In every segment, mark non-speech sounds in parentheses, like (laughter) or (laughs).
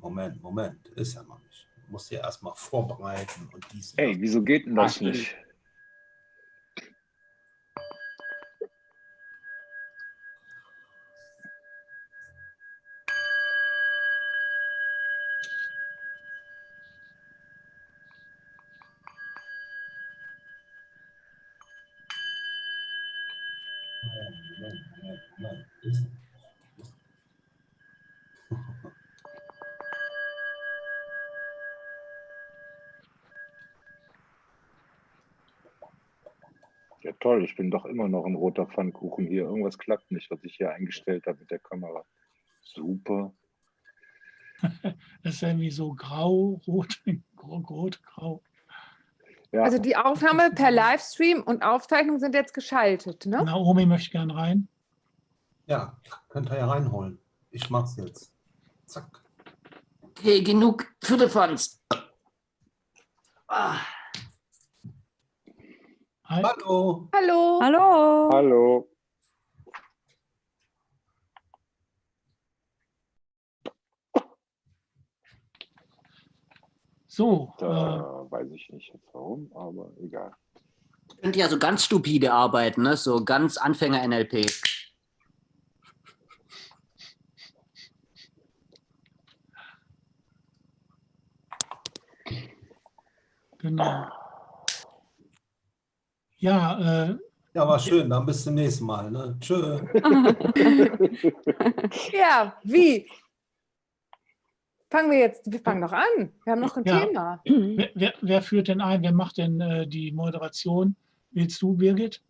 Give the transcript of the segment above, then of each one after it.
Moment, Moment. Ist ja noch nicht. Ich muss ja erstmal vorbereiten und dies. Ey, wieso geht denn das nicht? Toll, ich bin doch immer noch ein roter Pfannkuchen hier. Irgendwas klappt nicht, was ich hier eingestellt habe mit der Kamera. Super. (laughs) Das ist irgendwie so grau, rot, (laughs) rot, grau. Ja. Also die Aufnahme per Livestream und Aufzeichnung sind jetzt geschaltet, ne? Naomi möchte gerne rein. Ja, könnt ihr ja reinholen. Ich mach's jetzt. Zack. Okay, genug Firlefanz. Ah. Hallo. Hallo. Hallo. Hallo. So. Da äh, weiß ich nicht jetzt warum, aber egal. Könnt ihr also ganz stupide arbeiten, ne? so ganz Anfänger-NLP. Genau. Ja, äh, ja, war schön. Dann bis zum nächsten Mal. Ne? Tschö. (laughs) ja, wie? Fangen wir jetzt, wir fangen doch an. Wir haben noch ein ja. Thema. Wer, wer, wer, führt denn ein? Wer macht denn äh, die Moderation? Willst du, Birgit?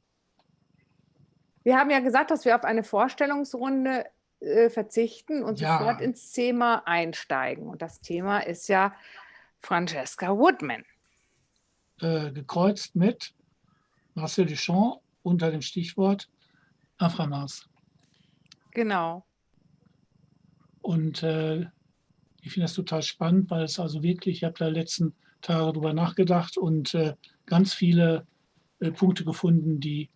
Wir haben ja gesagt, dass wir auf eine Vorstellungsrunde äh, verzichten und ja. sofort ins Thema einsteigen. Und das Thema ist ja Francesca Woodman. Äh, gekreuzt mit Marcel Duchamp unter dem Stichwort Aframas. Genau. Und äh, ich finde das total spannend, weil es also wirklich, ich habe da letzten Tage darüber nachgedacht und äh, ganz viele äh, Punkte gefunden, die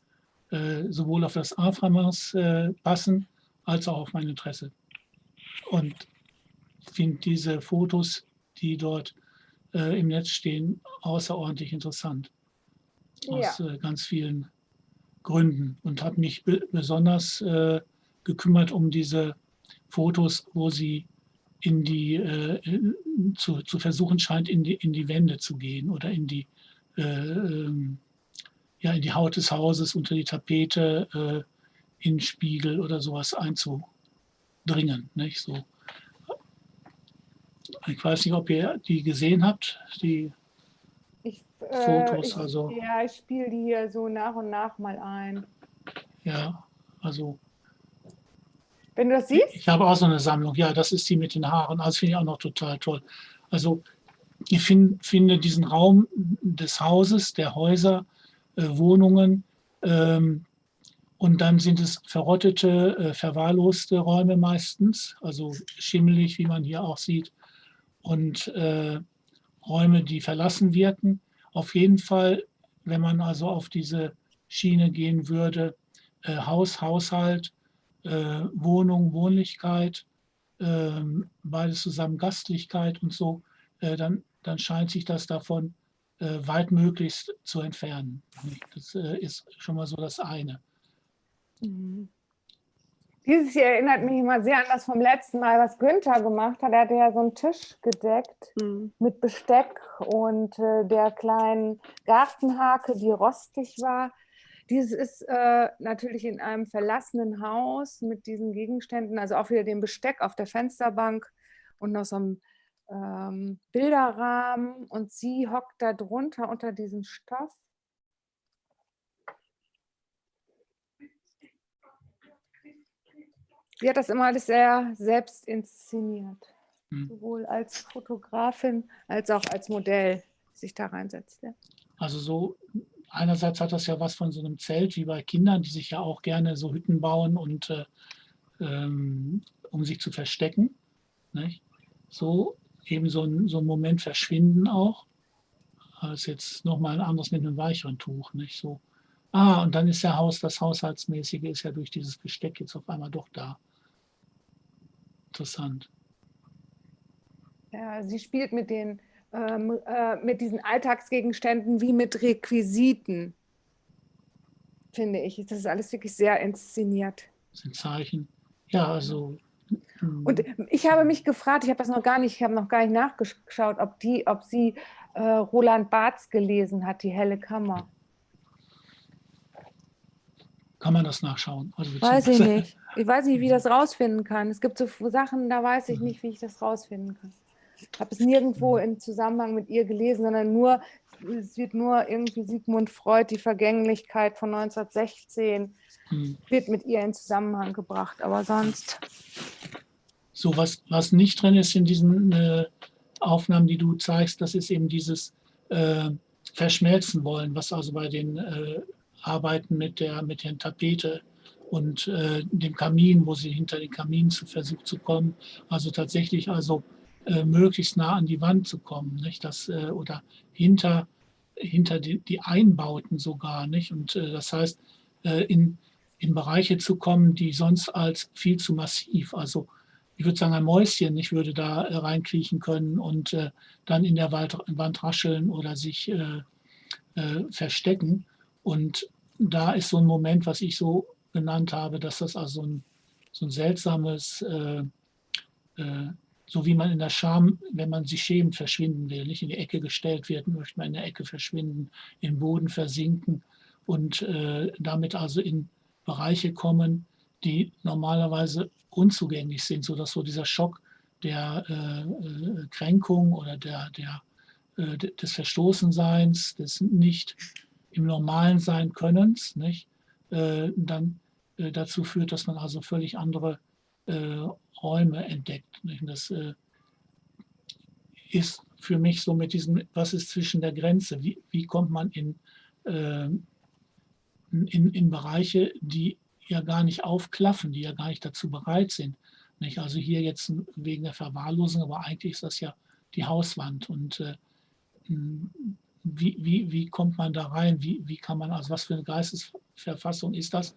äh, sowohl auf das Aframas äh, passen, als auch auf mein Interesse. Und finde diese Fotos, die dort äh, im Netz stehen, außerordentlich interessant. Aus ja. äh, ganz vielen Gründen. Und habe mich be besonders äh, gekümmert um diese Fotos, wo sie in die, äh, zu, zu versuchen scheint, in die, in die Wände zu gehen oder in die, äh, ähm, ja, in die Haut des Hauses, unter die Tapete, äh, in Spiegel oder sowas einzudringen. Nicht? So, ich weiß nicht, ob ihr die gesehen habt, die ich, äh, Fotos. Ich, also, ja, ich spiele die hier so nach und nach mal ein. Ja, also. Wenn du das siehst? Ich, ich habe auch so eine Sammlung. Ja, das ist die mit den Haaren. Das finde ich auch noch total toll. Also ich find, finde diesen Raum des Hauses, der Häuser, äh, Wohnungen, ähm, und dann sind es verrottete, äh, verwahrloste Räume meistens, also schimmelig, wie man hier auch sieht und äh, Räume, die verlassen wirken. Auf jeden Fall, wenn man also auf diese Schiene gehen würde, äh, Haus, Haushalt, äh, Wohnung, Wohnlichkeit, ähm, beides zusammen Gastlichkeit und so, äh, dann, dann scheint sich das davon äh, weitmöglichst zu entfernen. Das äh, ist schon mal so das eine. Mhm. Dieses hier erinnert mich immer sehr an das vom letzten Mal, was Günther gemacht hat. Er hatte ja so einen Tisch gedeckt mhm. mit Besteck und äh, der kleinen Gartenhake, die rostig war. Dieses ist äh, natürlich in einem verlassenen Haus mit diesen Gegenständen, also auch wieder dem Besteck auf der Fensterbank und noch so einem ähm, Bilderrahmen. Und sie hockt da drunter unter diesem Stoff Sie hat das immer alles sehr selbst inszeniert. Hm. Sowohl als Fotografin als auch als Modell sich da reinsetzt. Ja. Also so, einerseits hat das ja was von so einem Zelt wie bei Kindern, die sich ja auch gerne so Hütten bauen und äh, ähm, um sich zu verstecken. Nicht? So eben so ein, so ein Moment verschwinden auch. Das ist jetzt nochmal ein anderes mit einem weicheren Tuch. Nicht? So, ah, und dann ist der Haus, das Haushaltsmäßige ist ja durch dieses Besteck jetzt auf einmal doch da interessant. Ja, sie spielt mit, den, ähm, äh, mit diesen Alltagsgegenständen wie mit Requisiten, finde ich. Das ist alles wirklich sehr inszeniert. Das sind Zeichen. Ja, also. Hm. Und ich habe mich gefragt, ich habe das noch gar nicht, ich habe noch gar nicht nachgeschaut, ob die, ob sie äh, Roland Barths gelesen hat, die helle Kammer. Kann man das nachschauen? Also weiß ich nicht. Ich weiß nicht, wie ich das rausfinden kann. Es gibt so Sachen, da weiß ich mhm. nicht, wie ich das rausfinden kann. Ich habe es nirgendwo mhm. im Zusammenhang mit ihr gelesen, sondern nur, es wird nur irgendwie Sigmund Freud, die Vergänglichkeit von 1916, hm. wird mit ihr in Zusammenhang gebracht, aber sonst. So, was, was nicht drin ist in diesen äh, Aufnahmen, die du zeigst, das ist eben dieses äh, Verschmelzen wollen, was also bei den äh, Arbeiten mit der, mit der Tapete und äh, dem Kamin, wo sie hinter den Kamin zu versucht zu kommen, also tatsächlich also äh, möglichst nah an die Wand zu kommen, nicht? Das, äh, oder hinter, hinter die, die Einbauten sogar. Nicht? Und äh, das heißt, äh, in, in Bereiche zu kommen, die sonst als viel zu massiv, also ich würde sagen ein Mäuschen, ich würde da äh, reinkriechen können und dann in der Wald, Wand rascheln oder sich verstecken. Und da ist so ein Moment, was ich so genannt habe, dass das also ein, so ein seltsames, äh, äh, so wie man in der Scham, wenn man sich schämt, verschwinden will, nicht in die Ecke gestellt wird, möchte man in der Ecke verschwinden, im Boden versinken und äh, damit also in Bereiche kommen, die normalerweise unzugänglich sind, sodass so dieser Schock der äh, äh, Kränkung oder der, der, äh, des Verstoßenseins, des nicht im normalen Sein Könnens, nicht, dann äh, dazu führt, dass man also völlig andere äh, Räume entdeckt. Das äh, ist für mich so mit diesem, was ist zwischen der Grenze? Wie, wie kommt man in, äh, in, in Bereiche, die ja gar nicht aufklaffen, die ja gar nicht dazu bereit sind. Nicht? Also hier jetzt wegen der Verwahrlosung, aber eigentlich ist das ja die Hauswand. Und äh, wie, wie, wie kommt man da rein? Wie, wie kann man, also was für eine Geistesverfassung ist das?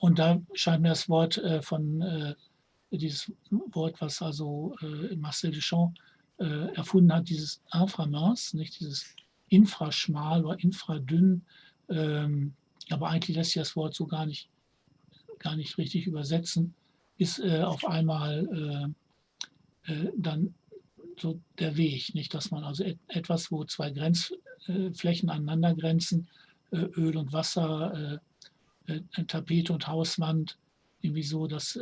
Und da scheint mir das Wort äh, von, äh, dieses Wort, was also äh, Marcel Duchamp äh, erfunden hat, dieses Inframince, nicht dieses infraschmal oder infradünn, ähm, aber eigentlich lässt sich das Wort so gar nicht, gar nicht richtig übersetzen, ist äh, auf einmal äh, dann so der Weg, nicht, dass man also et etwas, wo zwei Grenzflächen aneinander grenzen, Öl und Wasser, äh, äh, Tapete und Hauswand, irgendwie so, das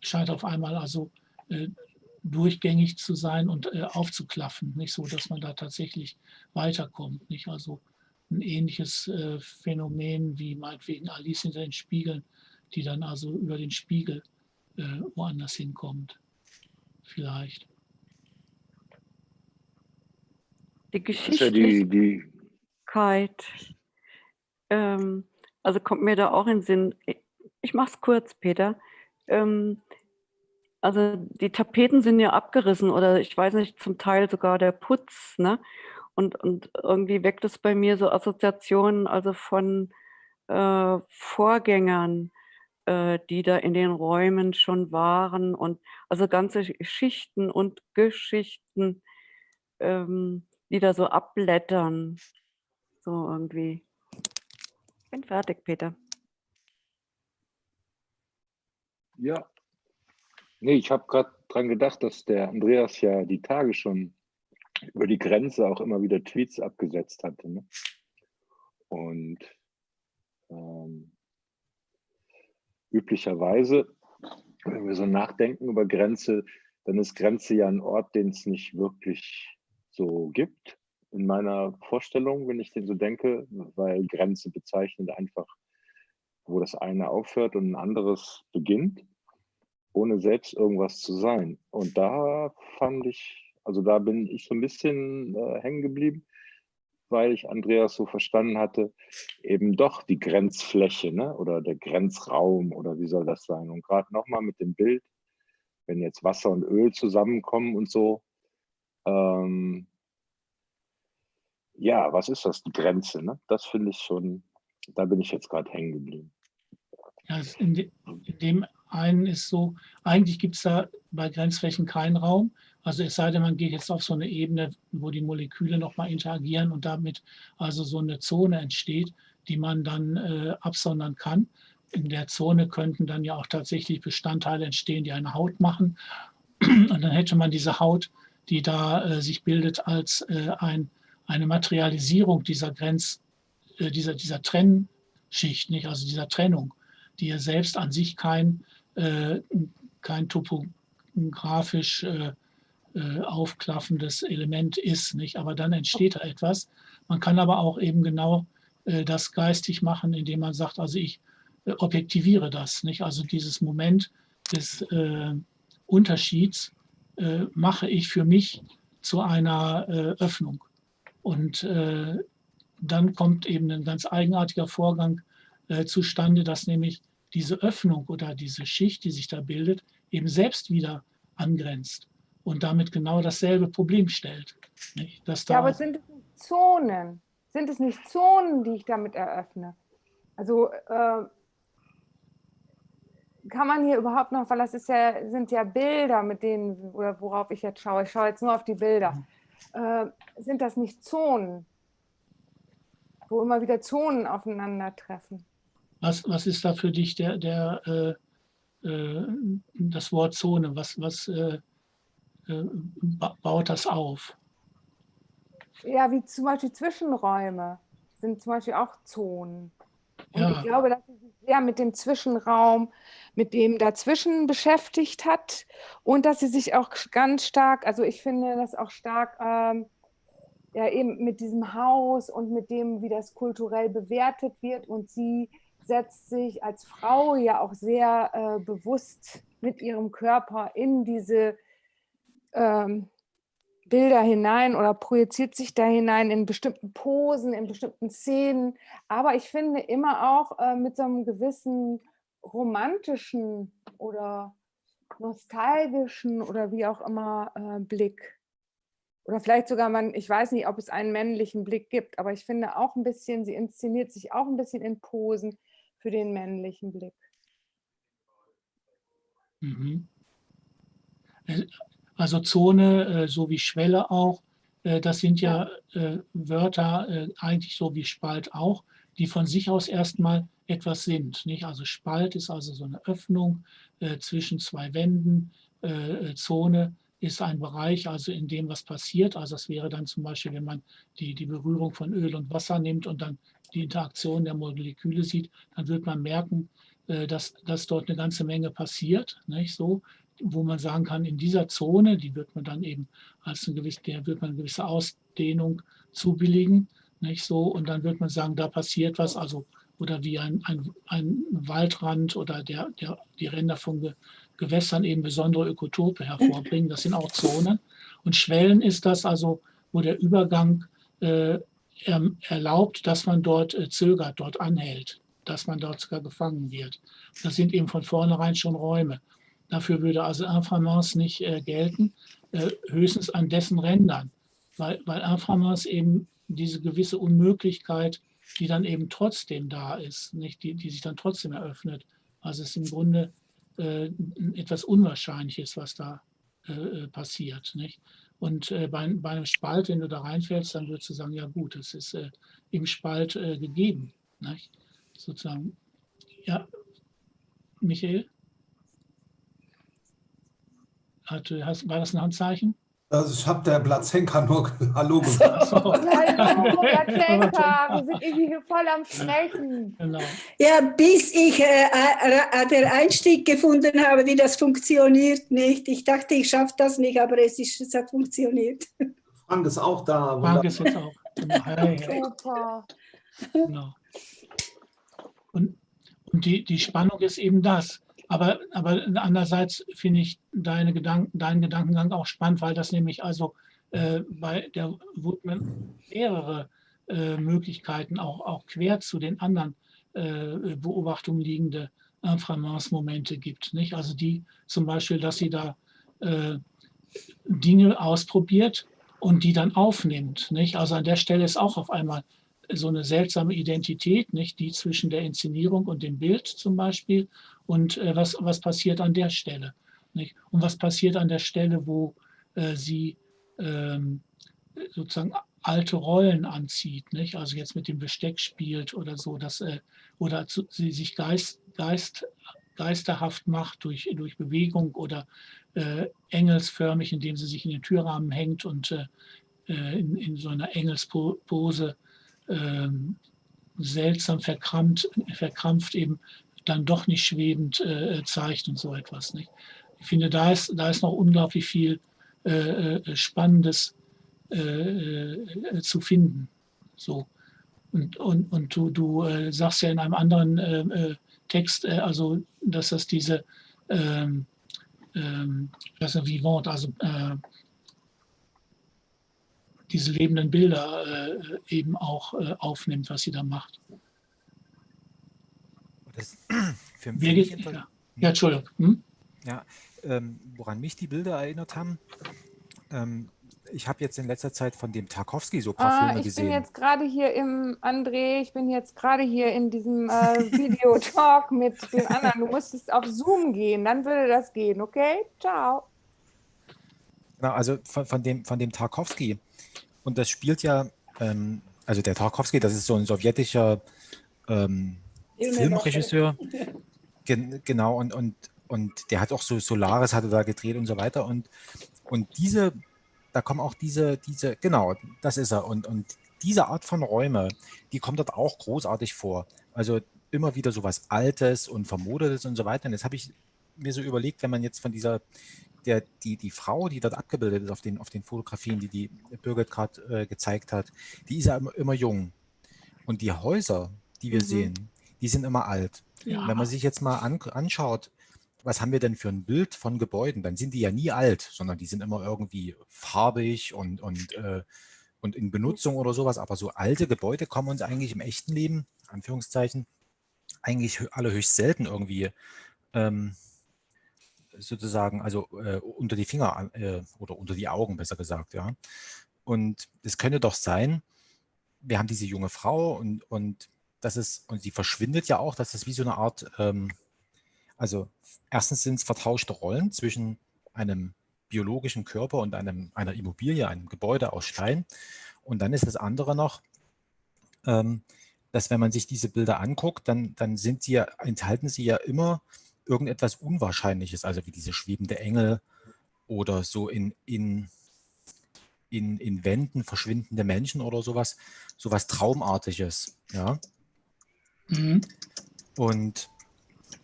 scheint auf einmal also durchgängig zu sein und aufzuklaffen, nicht so, dass man da tatsächlich weiterkommt, nicht also ein ähnliches Phänomen wie meinetwegen Alice hinter den Spiegeln, die dann also über den Spiegel woanders hinkommt, vielleicht. Die Geschichtlichkeit, ähm, also kommt mir da auch in Sinn. Ich mache es kurz, Peter. Ähm, also die Tapeten sind ja abgerissen oder ich weiß nicht, zum Teil sogar der Putz. Ne? Und, und irgendwie weckt es bei mir so Assoziationen also von äh, Vorgängern, äh, die da in den Räumen schon waren und also ganze Schichten und Geschichten. Ähm, die da so abblättern. So irgendwie. Ich bin fertig, Peter. Ja. Nee, ich habe gerade dran gedacht, dass der Andreas ja die Tage schon über die Grenze auch immer wieder Tweets abgesetzt hatte. Ne? Und ähm, üblicherweise, wenn wir so nachdenken über Grenze, dann ist Grenze ja ein Ort, den es nicht wirklich so gibt in meiner Vorstellung, wenn ich den so denke, weil Grenze bezeichnet einfach, wo das eine aufhört und ein anderes beginnt, ohne selbst irgendwas zu sein. Und da fand ich, also da bin ich so ein bisschen äh, hängen geblieben, weil ich Andreas so verstanden hatte, eben doch die Grenzfläche ne? oder der Grenzraum oder wie soll das sein? Und gerade nochmal mit dem Bild, wenn jetzt Wasser und Öl zusammenkommen und so, ähm, ja, was ist das, die Grenze? Ne? Das finde ich schon, da bin ich jetzt gerade hängen geblieben. Ja, in, de, in, dem einen ist so, eigentlich gibt es da bei Grenzflächen keinen Raum, Also es sei denn, man geht jetzt auf so eine Ebene, wo die Moleküle nochmal interagieren und damit also so eine Zone entsteht, die man dann äh, absondern kann. In der Zone könnten dann ja auch tatsächlich Bestandteile entstehen, die eine Haut machen. Und dann hätte man diese Haut, die da äh, sich bildet, als äh, ein, eine Materialisierung dieser Grenz, äh, dieser, dieser Trennschicht, nicht? also dieser Trennung, die ja selbst an sich kein, äh, kein topografisch äh, aufklaffendes Element ist. Nicht? Aber dann entsteht da etwas. Man kann aber auch eben genau das geistig machen, indem man sagt, also ich objektiviere das. Nicht? Also dieses Moment des Unterschieds mache ich für mich zu einer Öffnung. Und dann kommt eben ein ganz eigenartiger Vorgang zustande, dass nämlich diese Öffnung oder diese Schicht, die sich da bildet, eben selbst wieder angrenzt und damit genau dasselbe Problem stellt. Nicht? Dass da ja, aber sind es nicht Zonen? Sind es nicht Zonen, die ich damit eröffne? Also äh, kann man hier überhaupt noch, weil das ja, sind ja Bilder, mit denen, oder worauf ich jetzt schaue, ich schaue jetzt nur auf die Bilder, äh, sind das nicht Zonen, wo immer wieder Zonen aufeinandertreffen? Was, was ist da für dich der, der, äh, äh das Wort Zone? Was, was äh, äh, baut das auf? Ja, wie zum Beispiel Zwischenräume sind zum Beispiel auch Zonen. Und ja. ich glaube, dass sie sich sehr mit dem Zwischenraum, mit dem dazwischen beschäftigt hat und dass sie sich auch ganz stark, also ich finde das auch stark, ähm, ja eben mit diesem Haus und mit dem, wie das kulturell bewertet wird und sie setzt sich als Frau ja auch sehr äh, bewusst mit ihrem Körper in diese ähm, Bilder hinein oder projiziert sich da hinein in bestimmten Posen, in bestimmten Szenen. Aber ich finde immer auch äh, mit so einem gewissen romantischen oder nostalgischen oder wie auch immer äh, Blick. Oder vielleicht sogar man, ich weiß nicht, ob es einen männlichen Blick gibt, aber ich finde auch ein bisschen, sie inszeniert sich auch ein bisschen in Posen für den männlichen Blick. Mhm. Also Zone äh, so wie Schwelle auch, äh, das sind ja äh, Wörter eigentlich so wie Spalt auch, die von sich aus erstmal etwas sind. Nicht? Also Spalt ist also so eine Öffnung zwischen zwei Wänden. Zone ist ein Bereich, also in dem was passiert. Also das wäre dann zum Beispiel, wenn man die, die Berührung von Öl und Wasser nimmt und dann die Interaktion der Moleküle sieht, dann wird man merken, dass, dass dort eine ganze Menge passiert. Nicht? So, wo man sagen kann, in dieser Zone, die wird man dann eben als eine gewisse, der wird man eine gewisse Ausdehnung zubilligen, nicht so, und dann wird man sagen, da passiert was, also oder wie ein, ein, ein Waldrand oder der, der, die Ränder von Gewässern eben besondere Ökotope hervorbringen. Das sind auch Zonen. Und Schwellen ist das also, wo der Übergang äh, erlaubt, dass man dort äh, zögert, dort anhält, dass man dort sogar gefangen wird. Das sind eben von vornherein schon Räume. Dafür würde also Inframance nicht äh, gelten, äh, höchstens an dessen Rändern, weil, weil Inframance eben diese gewisse Unmöglichkeit, die dann eben trotzdem da ist, nicht, die, die sich dann trotzdem eröffnet. Also es ist im Grunde äh, etwas Unwahrscheinliches, was da äh, äh, passiert. Nicht? Und äh, bei, bei, einem Spalt, wenn du da reinfällst, dann würdest du sagen, ja gut, es ist im Spalt gegeben. Nicht? Sozusagen. Ja, Michael? Hat, hast, war das ein Handzeichen? Also ich habe der Blatzenka nur Hallo gesagt. So. Hallo Blatzenka, wir sind irgendwie voll am Sprechen. Genau. Ja, bis ich äh, äh, den Einstieg gefunden habe, wie das funktioniert nicht. Ich dachte, ich schaffe das nicht, aber es, ist, es hat funktioniert. Frank ist auch da. Frank ist jetzt auch. Super. Genau. Und, und die, die Spannung ist eben das. Aber, aber andererseits finde ich deine Gedanken, deinen Gedankengang auch spannend, weil das nämlich also äh, bei der Woodman mehrere äh, Möglichkeiten auch, auch quer zu den anderen äh, Beobachtungen liegende Inframance-Momente gibt. Nicht? Also die zum Beispiel, dass sie da äh, Dinge ausprobiert und die dann aufnimmt. Nicht? Also an der Stelle ist auch auf einmal so eine seltsame Identität, nicht die zwischen der Inszenierung und dem Bild zum Beispiel und äh, was, was passiert an der Stelle. Nicht? Und was passiert an der Stelle, wo äh, sie ähm, sozusagen alte Rollen anzieht, nicht? also jetzt mit dem Besteck spielt oder so, dass, äh, oder zu, sie sich Geist, Geist, geisterhaft macht durch, durch Bewegung oder äh, engelsförmig, indem sie sich in den Türrahmen hängt und äh, äh in, in so einer Engelspose ähm, seltsam verkrampft, verkrampft eben dann doch nicht schwebend äh, zeigt und so etwas. Nicht? Ich finde, da ist, da ist noch unglaublich viel äh, äh Spannendes äh, äh, zu finden. So. Und, und, und du, du äh, sagst ja in einem anderen Text, also dass das diese ähm, ähm, das Vivant, also diese lebenden Bilder äh, eben auch äh, aufnimmt, was sie da macht. Das, (clears throat) für, für mich ja. ja, Entschuldigung. Hm? Ja, ähm, woran mich die Bilder erinnert haben, ähm, ich habe jetzt in letzter Zeit von dem Tarkovsky so ein paar ah, Filme ich gesehen. Ich bin jetzt gerade hier im, André, ich bin jetzt gerade hier in diesem äh, Videotalk (laughs) mit dem anderen. Du musstest auf Zoom gehen, dann würde das gehen, okay? Ciao. Na, also von, von, dem, von dem Tarkovsky, und das spielt ja, ähm, also der Tarkovsky, das ist so ein sowjetischer ähm, Filmregisseur. (laughs) Gen, genau, und, und, und der hat auch so Solaris hatte da gedreht und so weiter. Und, und diese, da kommen auch diese, diese, genau, das ist er. Und, und diese Art von Räume, die kommt dort auch großartig vor. Also immer wieder so was Altes und Vermodertes und so weiter. Und jetzt habe ich mir so überlegt, wenn man jetzt von dieser der, die, die Frau, die dort abgebildet ist auf den, auf den Fotografien, die die Birgit gerade äh, gezeigt hat, die ist ja immer, immer, jung. Und die Häuser, die wir mhm. sehen, die sind immer alt. Ja. Wenn man sich jetzt mal an, anschaut, was haben wir denn für ein Bild von Gebäuden, dann sind die ja nie alt, sondern die sind immer irgendwie farbig und, und, äh, und in Benutzung oder sowas. Aber so alte Gebäude kommen uns eigentlich im echten Leben, Anführungszeichen, eigentlich alle höchst selten irgendwie ähm, sozusagen, also äh, unter die Finger äh, oder unter die Augen, besser gesagt, ja. Und es könnte doch sein, wir haben diese junge Frau und, und das ist, und sie verschwindet ja auch, dass das wie so eine Art, ähm, also erstens sind es vertauschte Rollen zwischen einem biologischen Körper und einem, einer Immobilie, einem Gebäude aus Stein. Und dann ist das andere noch, ähm, dass wenn man sich diese Bilder anguckt, dann, dann sind sie ja, enthalten sie ja immer irgendetwas Unwahrscheinliches, also wie diese schwebende Engel oder so in, in, in, in Wänden verschwindende Menschen oder sowas, sowas Traumartiges, ja. Mhm. Und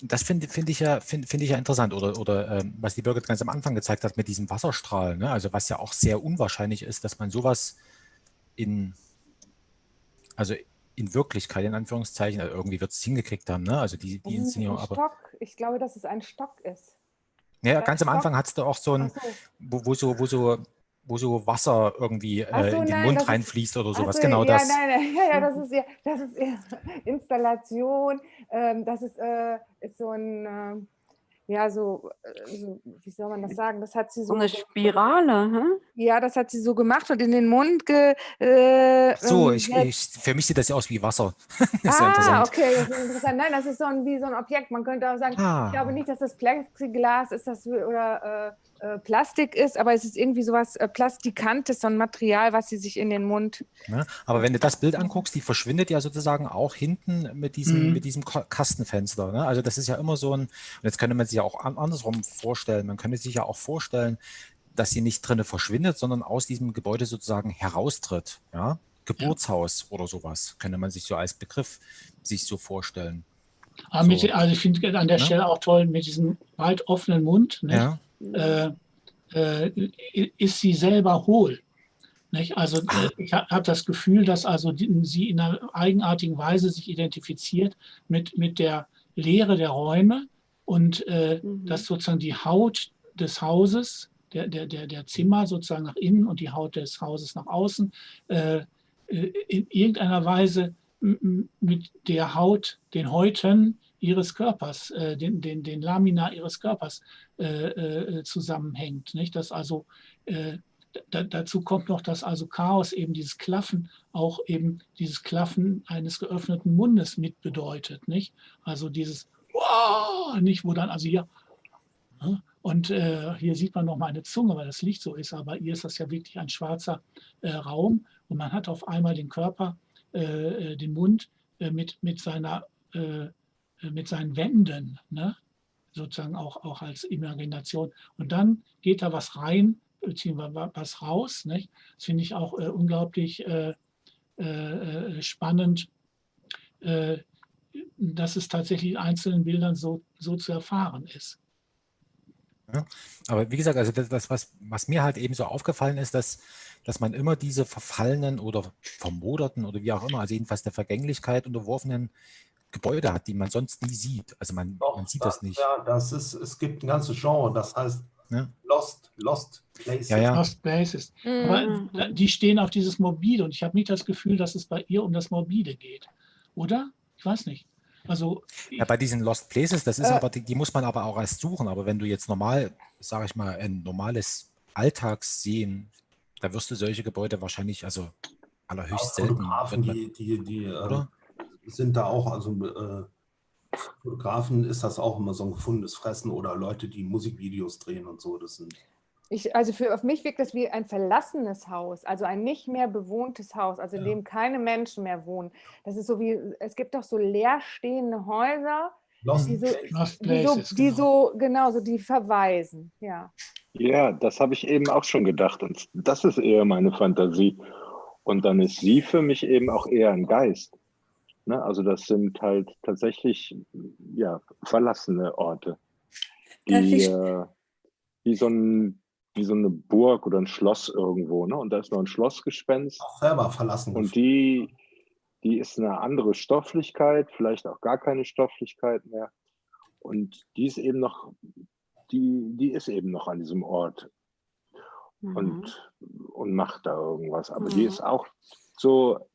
das finde find ich, ja, find, find ich ja interessant. Oder, oder ähm, was die Birgit ganz am Anfang gezeigt hat mit diesem Wasserstrahl. Ne? Also was ja auch sehr unwahrscheinlich ist, dass man sowas in, also in Wirklichkeit, in Anführungszeichen, also irgendwie wird es hingekriegt haben, ne? Also die, die Inszenierung. Aber, Stock. Ich glaube, dass es ein Stock ist. Ja, ganz am Anfang hat es da auch so ein, so. Wo, wo, so, wo so wo so Wasser irgendwie äh, so, in den nein, Mund reinfließt oder sowas. So, genau ja, das. Nein, nein, (laughs) ja, ja, das ist ja, das ist ja (laughs) Installation. Ähm, das ist, äh, ist so ein, äh, ja, so, äh, so, wie soll man das sagen? Das hat sie so. So eine Spirale, hm? Ja, das hat sie so gemacht und in den Mund ge. Äh, so, ähm, ich, ich, für mich sieht das ja aus wie Wasser. (laughs) das ah, okay, das ist interessant. Nein, das ist so ein, wie so ein Objekt. Man könnte auch sagen, ah. ich glaube nicht, dass das Plexiglas ist das, oder. Äh, äh, Plastik ist, aber es ist irgendwie sowas äh, Plastikantes, so ein Material, was sie sich in den Mund. Ja, aber wenn du das Bild anguckst, die verschwindet ja sozusagen auch hinten mit diesem, mhm. mit diesem Kastenfenster. Ne? Also das ist ja immer so ein, und jetzt könnte man sich ja auch andersrum vorstellen, man könnte sich ja auch vorstellen, dass sie nicht drinnen verschwindet, sondern aus diesem Gebäude sozusagen heraustritt. Ja? Geburtshaus ja. oder sowas, könnte man sich so als Begriff sich so vorstellen. So. Mit, also ich finde an der ja? Stelle auch toll mit diesem weit offenen Mund. Ne? Ja äh, äh, ist sie selber hohl. Nicht? Also ich habe das Gefühl, dass also sie in einer eigenartigen Weise sich identifiziert mit, mit der Leere der Räume und äh, mhm. dass sozusagen die Haut des Hauses, der, der, der, der Zimmer sozusagen nach innen und die Haut des Hauses nach außen äh, äh in irgendeiner Weise mit der Haut, den Häuten ihres Körpers, äh, den, den, den Lamina ihres Körpers äh, äh, zusammenhängt. Nicht? Dass also, äh, da, dazu kommt noch, dass also Chaos eben dieses Klaffen auch eben dieses Klaffen eines geöffneten Mundes mit bedeutet. Nicht? Also dieses wow, nicht, wo dann also hier Und äh, hier sieht man noch mal eine Zunge, weil das Licht so ist, aber hier ist das ja wirklich ein schwarzer äh, Raum und man hat auf einmal den Körper, äh, äh den Mund mit, mit, seiner, mit seinen Wänden, ne? sozusagen auch, auch als Imagination. Und dann geht da was rein, beziehungsweise was raus. Nicht? Das finde ich auch unglaublich spannend, dass es tatsächlich in einzelnen Bildern so, so zu erfahren ist. Ja, aber wie gesagt, also das, das, was, was mir halt eben so aufgefallen ist, dass, dass man immer diese verfallenen oder vermoderten oder wie auch immer, also jedenfalls der Vergänglichkeit unterworfenen Gebäude hat, die man sonst nie sieht. Also man, Doch, man sieht das, das, nicht. Ja, das ist, es gibt ein ganzes Genre, das heißt ja. Lost, Lost Places. Ja, ja. Lost Places. Mhm. Aber die stehen auf dieses Morbide und ich habe nicht das Gefühl, dass es bei ihr um das Morbide geht. Oder? Ich weiß nicht. Also ja, bei diesen Lost Places, das ist äh, aber, die, die, muss man aber auch erst suchen. Aber wenn du jetzt normal, sage ich mal, ein normales Alltagssehen, da wirst du solche Gebäude wahrscheinlich, also allerhöchst selten. Fotografen, die, die, die äh, sind da auch, also äh, Fotografen ist das auch immer so ein gefundenes Fressen oder Leute, die Musikvideos drehen und so. Das sind ich, also für, auf mich wirkt das wie ein verlassenes Haus, also ein nicht mehr bewohntes Haus, also in ja. dem keine Menschen mehr wohnen. Das ist so wie, es gibt doch so leerstehende Häuser, Lost, die, so, Lost die, so, die genau. so, genau, so die verweisen, ja. Ja, das habe ich eben auch schon gedacht und das ist eher meine Fantasie. Und dann ist sie für mich eben auch eher ein Geist. Ne? Also das sind halt tatsächlich ja, verlassene Orte, die, äh, wie so ein wie so eine Burg oder ein Schloss irgendwo, ne? Und da ist noch ein Schlossgespenst. Auch selber verlassen. Und die, die ist eine andere Stofflichkeit, vielleicht auch gar keine Stofflichkeit mehr. Und die ist eben noch, die, die ist eben noch an diesem Ort mhm. und, und macht da irgendwas. Aber mhm. die ist auch so,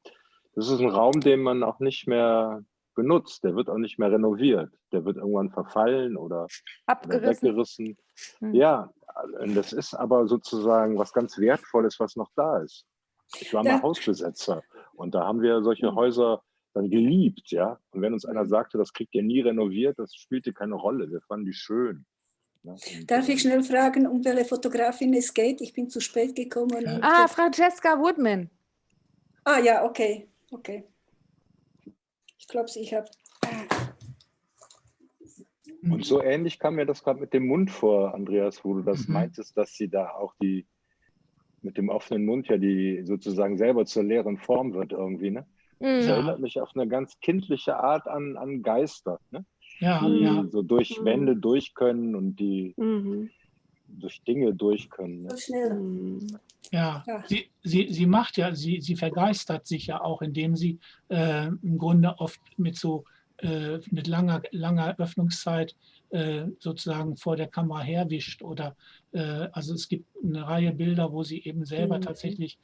das ist ein Raum, den man auch nicht mehr benutzt. Der wird auch nicht mehr renoviert. Der wird irgendwann verfallen oder, oder weggerissen. Mhm. Ja, das ist aber sozusagen was ganz Wertvolles, was noch da ist. Ich war mal Hausbesetzer und da haben wir solche hm. Häuser dann geliebt, ja. Und wenn uns einer hm. sagte, das kriegt ihr nie renoviert, das spielte keine Rolle. Wir fanden die schön. Ja, Darf ich schnell fragen, um welche Fotografin es geht? Ich bin zu spät gekommen. Ah, Francesca Woodman. Ah ja, okay, okay. Ich glaube, ich habe und so ähnlich kam mir das gerade mit dem Mund vor, Andreas, wo du das mhm. meintest, dass sie da auch die mit dem offenen Mund ja die sozusagen selber zur leeren Form wird irgendwie, ne? Mhm. Das erinnert mich auf eine ganz kindliche Art an, an Geister, ne? Ja, die ja. so durch mhm. Wände durch können und die mhm. durch Dinge durch können. Ne? Mhm. Ja, ja. Sie, sie, sie macht ja, sie, sie vergeistert sich ja auch, indem sie äh, im Grunde oft mit so äh, mit langer, langer Öffnungszeit äh, sozusagen vor der Kamera herwischt. Oder äh, also es gibt eine Reihe Bilder, wo sie eben selber mhm. tatsächlich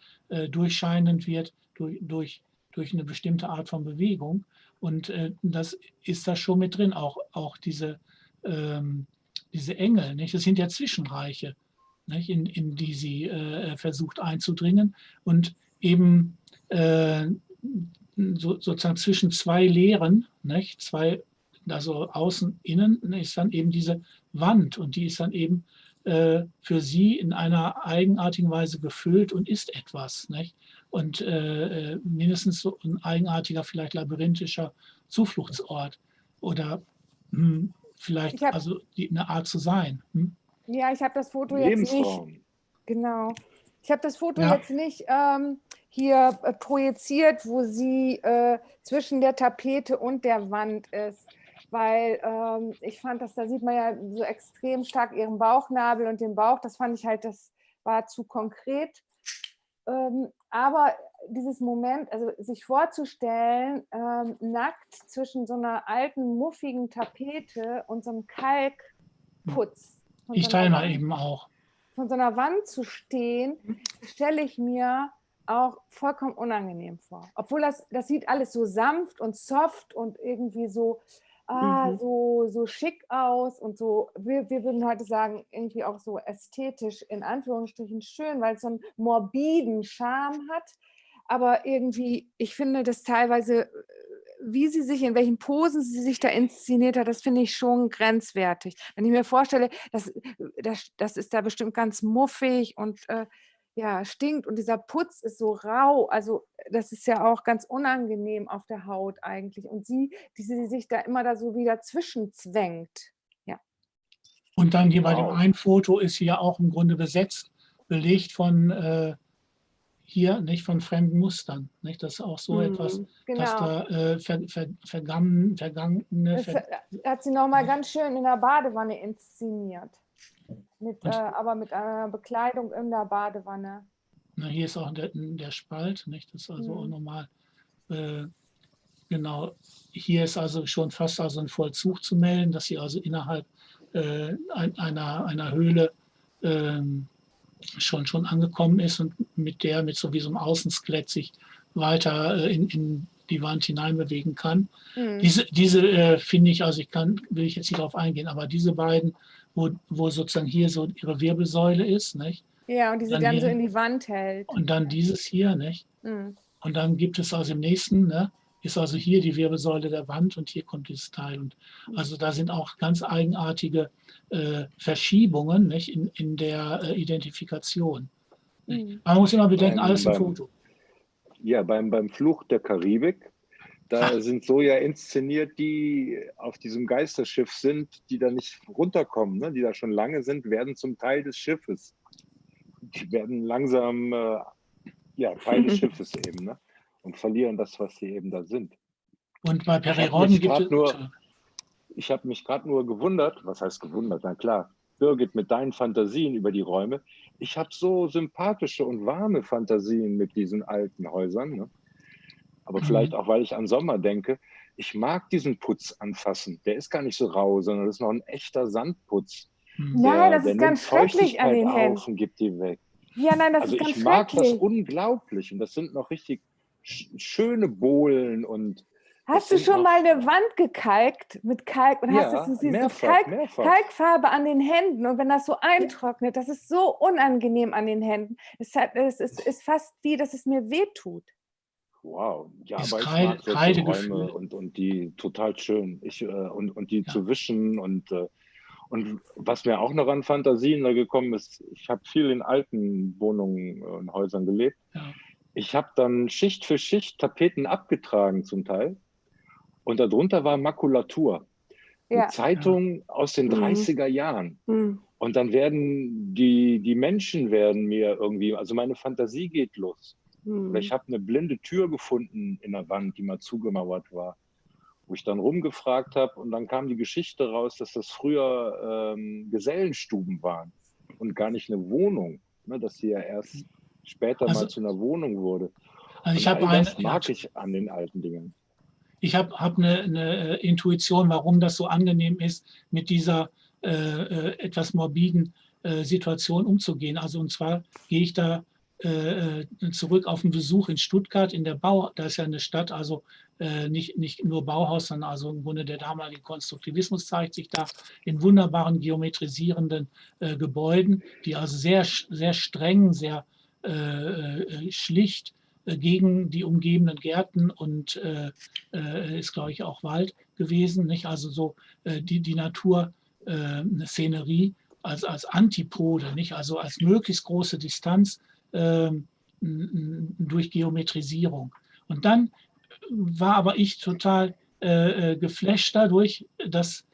durchscheinend wird durch, durch, durch eine bestimmte Art von Bewegung. Und das ist da schon mit drin, auch, auch diese, ähm, diese Engel. Nicht? Das sind ja Zwischenreiche, nicht? In, in die sie äh, versucht einzudringen. Und eben äh, so, sozusagen zwischen zwei Lehren, nicht? zwei, also außen, innen, ist dann eben diese Wand und die ist dann eben äh, für sie in einer eigenartigen Weise gefüllt und ist etwas. Nicht? Und äh, äh mindestens so ein eigenartiger, vielleicht labyrinthischer Zufluchtsort oder hm, vielleicht also die, eine Art zu sein. Hm? Ja, ich habe das Foto jetzt nicht. Genau. Ich habe das Foto ja. jetzt nicht ähm, hier äh, projiziert, wo sie äh, zwischen der Tapete und der Wand ist. Weil ähm, ich fand, dass da sieht man ja so extrem stark ihren Bauchnabel und den Bauch. Das fand ich halt, das war zu konkret. Ähm, aber dieses Moment, also sich vorzustellen, ähm, nackt zwischen so einer alten, muffigen Tapete und so einem Kalkputz. Ich teile mal eben auch. Von so einer Wand zu stehen, stelle ich mir auch vollkommen unangenehm vor. Obwohl das, das sieht alles so sanft und soft und irgendwie so, ah, mhm. so, so schick aus und so, wir, wir würden heute sagen, irgendwie auch so ästhetisch in Anführungsstrichen schön, weil es so einen morbiden Charme hat. Aber irgendwie, ich finde das teilweise wie sie sich, in welchen Posen sie sich da inszeniert hat, das finde ich schon grenzwertig. Wenn ich mir vorstelle, das, das, das ist da bestimmt ganz muffig und äh, ja, stinkt und dieser Putz ist so rau, also das ist ja auch ganz unangenehm auf der Haut eigentlich. Und sie, die sie sich da immer da so wieder zwischenzwängt. Ja. Und dann hier wow. bei dem einen Foto ist sie ja auch im Grunde besetzt, belegt von äh, hier nicht von fremden Mustern. Nicht? Das ist auch so mhm, etwas, genau. dass da äh, ver, ver, vergangen, vergangene. Ver hat sie nochmal ganz schön in der Badewanne inszeniert. Mit, äh, aber mit einer Bekleidung in der Badewanne. Na, hier ist auch der, der Spalt, nicht? Das ist also mhm. auch nochmal. Äh, genau, hier ist also schon fast also ein Vollzug zu melden, dass sie also innerhalb äh, einer, einer Höhle ähm, schon, schon angekommen ist und mit der, mit so wie so einem Außenskelett sich weiter äh, in, in die Wand hineinbewegen kann. Mhm. Diese, diese äh, finde ich, also ich kann, will ich jetzt nicht darauf eingehen, aber diese beiden, wo, wo sozusagen hier so ihre Wirbelsäule ist, nicht? Ja, und die sie dann, dann hier, so in die Wand hält. Und dann dieses hier, nicht? Mhm. Und dann gibt es also im nächsten, ne, ist also hier die Wirbelsäule der Wand und hier kommt dieses Teil. Und also da sind auch ganz eigenartige äh, Verschiebungen nicht, in, in der äh, Identifikation. Mhm. Man muss immer bedenken, beim, alles im Foto. Ja, beim, beim Fluch der Karibik, da Ach. sind so ja inszeniert, die auf diesem Geisterschiff sind, die da nicht runterkommen, ne? die da schon lange sind, werden zum Teil des Schiffes. Die werden langsam äh, ja, Teil des (laughs) Schiffes eben. Ne? und verlieren das, was sie eben da sind. Und bei Periroden gibt es... Nur, ich habe mich gerade nur gewundert, was heißt gewundert, na klar, Birgit, mit deinen Fantasien über die Räume. Ich habe so sympathische und warme Fantasien mit diesen alten Häusern. Ne? Aber mhm. vielleicht auch, weil ich an Sommer denke. Ich mag diesen Putz anfassen. Der ist gar nicht so rau, sondern das ist noch ein echter Sandputz. Mhm. Der, nein, das ist ganz schrecklich an den Händen. gibt die weg. Ja, nein, das also ist ganz ich mag das unglaublich und das sind noch richtig schöne Bohlen und Hast du schon mal eine Wand gekalkt mit Kalk und ja, hast du diese mehrfach, Kalk, mehrfach. Kalkfarbe an den Händen und wenn das so eintrocknet, das ist so unangenehm an den Händen. Es, hat, es ist, ist fast wie, dass es mir wehtut. Wow, ja, ist aber Kreide, ich mag solche Räume und, und die total schön. Ich, äh, und, und die ja. zu wischen und, äh, und was mir auch noch an Fantasien da gekommen ist, ich habe viel in alten Wohnungen und Häusern gelebt. Ja ich habe dann Schicht für Schicht Tapeten abgetragen zum Teil. Und darunter war Makulatur. Ja. Eine Zeitung aus den 30er mhm. Jahren. Mhm. Und dann werden die, die Menschen werden mir irgendwie, also meine Fantasie geht los. Mhm. ich habe eine blinde Tür gefunden in der Wand, die mal zugemauert war, wo ich dann rumgefragt habe und dann kam die Geschichte raus, dass das früher ähm, Gesellenstuben waren und gar nicht eine Wohnung. Ne, dass sie ja erst später also, mal zu einer Wohnung wurde. Also ich habe eine, mag ja, ich an den alten Dingen. Ich habe hab eine, eine, Intuition, warum das so angenehm ist, mit dieser äh, äh, etwas morbiden äh, Situation umzugehen. Also und zwar gehe ich da äh, äh, zurück auf einen Besuch in Stuttgart in der Bau, da ist ja eine Stadt, also äh, nicht, nicht nur Bauhaus, sondern also im Grunde der damalige Konstruktivismus zeigt sich da in wunderbaren geometrisierenden Gebäuden, die also sehr, sehr streng, sehr äh, äh, schlicht äh, gegen die umgebenden Gärten und ist, glaube ich, auch Wald gewesen. Nicht? Also so die, die Natur, eine Szenerie als, als Antipode, nicht? also als möglichst große Distanz ähm, durch Geometrisierung. Und dann war aber ich total äh, geflasht dadurch, dass,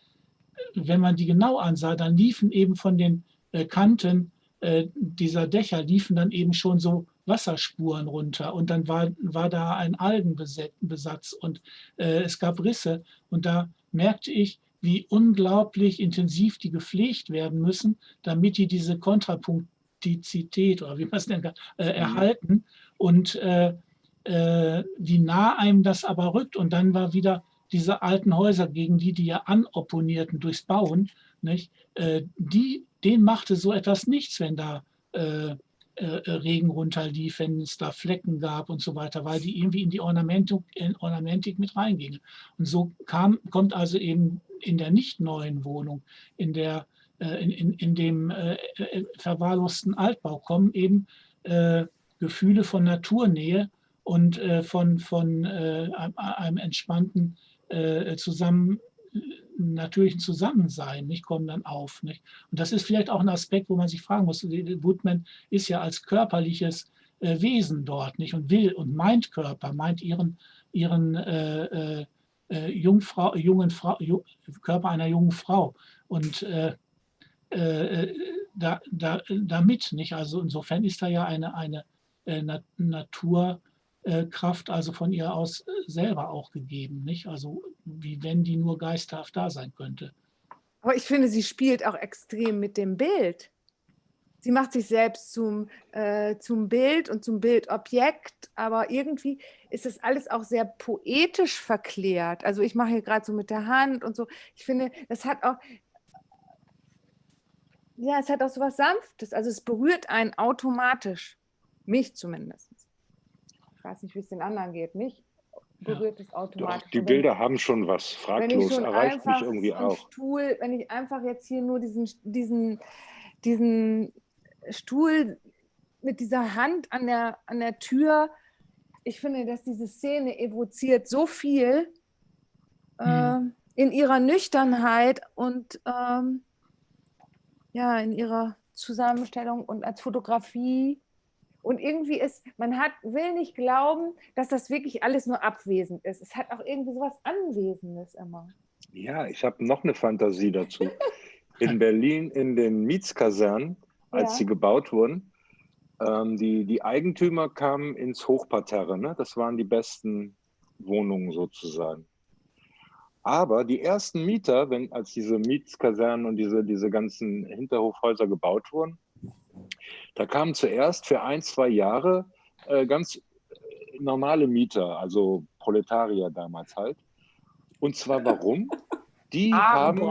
wenn man die genau ansah, dann liefen eben von den äh, Kanten äh, dieser Dächer liefen dann eben schon so Wasserspuren runter und dann war, war da ein Algenbesatz und äh, es gab Risse und da merkte ich, wie unglaublich intensiv die gepflegt werden müssen, damit die diese Kontrapunktizität oder wie man es nennt, äh, mhm. erhalten und äh, äh, wie nah einem das aber rückt und dann war wieder diese alten Häuser, gegen die die ja anopponierten durchs Bauen, nicht? Äh, die dem machte so etwas nichts, wenn da äh, Regen runterlief, wenn es da Flecken gab und so weiter, weil die irgendwie in die Ornamentik, in Ornamentik mit reingingen. Und so kam, kommt also eben in der nicht neuen Wohnung, in, der, äh, in, in, in dem äh, äh, verwahrlosten Altbau kommen eben äh, Gefühle von Naturnähe und äh, von, von äh, einem entspannten äh, zusammen natürlichen Zusammensein, nicht, kommen dann auf. Nicht? Und das ist vielleicht auch ein Aspekt, wo man sich fragen muss. Woodman ist ja als körperliches äh, Wesen dort nicht und will und meint Körper, meint ihren, ihren äh, äh, Jungfrau, jungen Frau, Körper einer jungen Frau. Und äh, äh, da, da, damit, nicht? Also insofern ist da ja eine, eine äh, Naturkraft also von ihr aus selber auch gegeben, nicht? Also wie wenn die nur geisterhaft da sein könnte. Aber ich finde, sie spielt auch extrem mit dem Bild. Sie macht sich selbst zum, äh, zum Bild und zum Bildobjekt, aber irgendwie ist das alles auch sehr poetisch verklärt. Also ich mache hier gerade so mit der Hand und so. Ich finde, das hat auch, ja, es hat auch so was Sanftes. Also es berührt einen automatisch. Mich zumindest. Ich weiß nicht, wie es den anderen geht. Mich berührt es automatisch. Doch, die Bilder haben schon was. Fraglos schon erreicht mich irgendwie auch. Stuhl, wenn ich einfach jetzt hier nur diesen, diesen, diesen Stuhl mit dieser Hand an der, an der Tür, ich finde, dass diese Szene evoziert so viel mhm. äh, in ihrer Nüchternheit und ähm, ja, in ihrer Zusammenstellung und als Fotografie. Und irgendwie ist, man hat, will nicht glauben, dass das wirklich alles nur abwesend ist. Es hat auch irgendwie so was Anwesendes immer. Ja, ich habe noch eine Fantasie dazu. (laughs) In Berlin in den Mietskasernen, als ja. sie gebaut wurden, ähm, die, die Eigentümer kamen ins Hochparterre. Ne? Das waren die besten Wohnungen sozusagen. Aber die ersten Mieter, wenn, als diese Mietskasernen und diese, diese ganzen Hinterhofhäuser gebaut wurden, da kamen zuerst für ein, zwei Jahre äh, ganz normale Mieter, also Proletarier damals halt. Und zwar warum? Die (laughs) haben,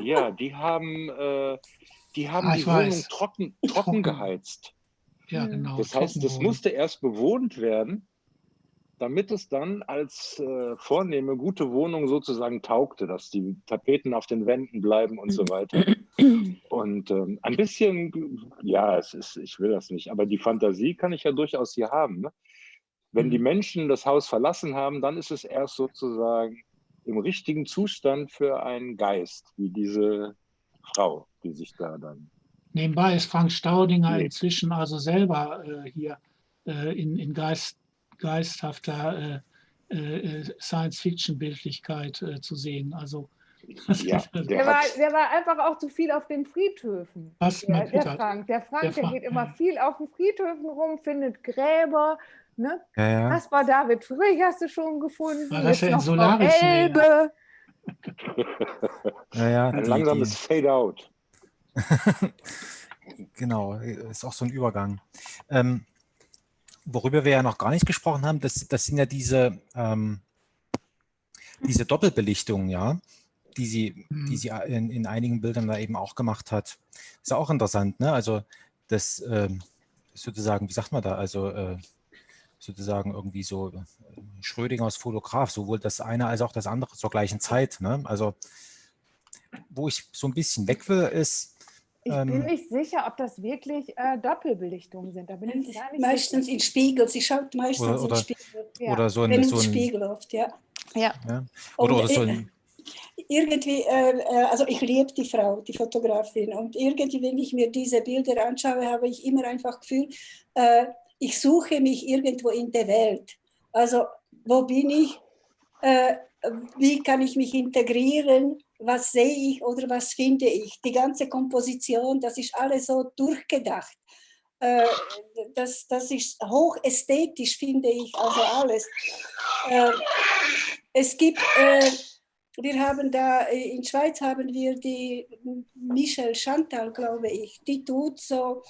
ja, die haben, äh, die haben ah, die Wohnung weiß. trocken, trocken geheizt. Ja, genau. Das heißt, das musste erst bewohnt werden damit es dann als äh, vornehme, gute Wohnung sozusagen taugte, dass die Tapeten auf den Wänden bleiben und so weiter. Und ähm, ein bisschen, ja, es ist, ich will das nicht, aber die Fantasie kann ich ja durchaus hier haben. Ne? Wenn die mhm. Menschen das Haus verlassen haben, dann ist es erst sozusagen im richtigen Zustand für einen Geist, wie diese Frau, die sich da dann. Nebenbei ist Frank Staudinger lebt. inzwischen also selber äh, hier äh, in, in Geist geisthafter äh, äh, Science-Fiction-Bildlichkeit äh, zu sehen. Also (laughs) ja, der, der, war, der, war, einfach auch zu viel auf den Friedhöfen. Was, der, der Frank. Der Frank, der, Frank, geht immer ja. viel auf den Friedhöfen rum, findet Gräber. Ne? Ja, ja. Kaspar David Friedrich hast du schon gefunden. War das ja in Solaris? Elbe. (laughs) ja, ja, Ein langsames Fade-out. (laughs) genau, ist auch so ein Übergang. Ähm, worüber wir ja noch gar nicht gesprochen haben, das, das sind ja diese, ähm, diese Doppelbelichtungen, ja, die sie, mhm. die sie in, in einigen Bildern da eben auch gemacht hat. Ist ja auch interessant, ne? Also das ähm, sozusagen, wie sagt man da, also äh, sozusagen irgendwie so äh, Schrödingers Fotograf, sowohl das eine als auch das andere zur gleichen Zeit. Ne? Also wo ich so ein bisschen weg will, ist, ich ähm, bin nicht sicher, ob das wirklich äh, Doppelbelichtungen sind. Da bin ich gar nicht meistens sicher. in Spiegel. Sie schaut meistens oder, oder, in Spiegel. Ja. Oder so ein, so ein Spiegel oft, ja. ja. ja. Oder, oder so ein irgendwie, äh, äh, also ich liebe die Frau, die Fotografin und irgendwie, wenn ich mir diese Bilder anschaue, habe ich immer einfach Gefühl, äh, ich suche mich irgendwo in der Welt. Also wo bin ich, äh, wie kann ich mich integrieren, was sehe ich oder was finde ich. Die ganze Komposition, das ist alles so durchgedacht. Äh, das, das ist hochästhetisch, finde ich, also alles. Äh, es gibt, äh, wir haben da, in Schweiz haben wir die Michelle Chantal, glaube ich, die tut so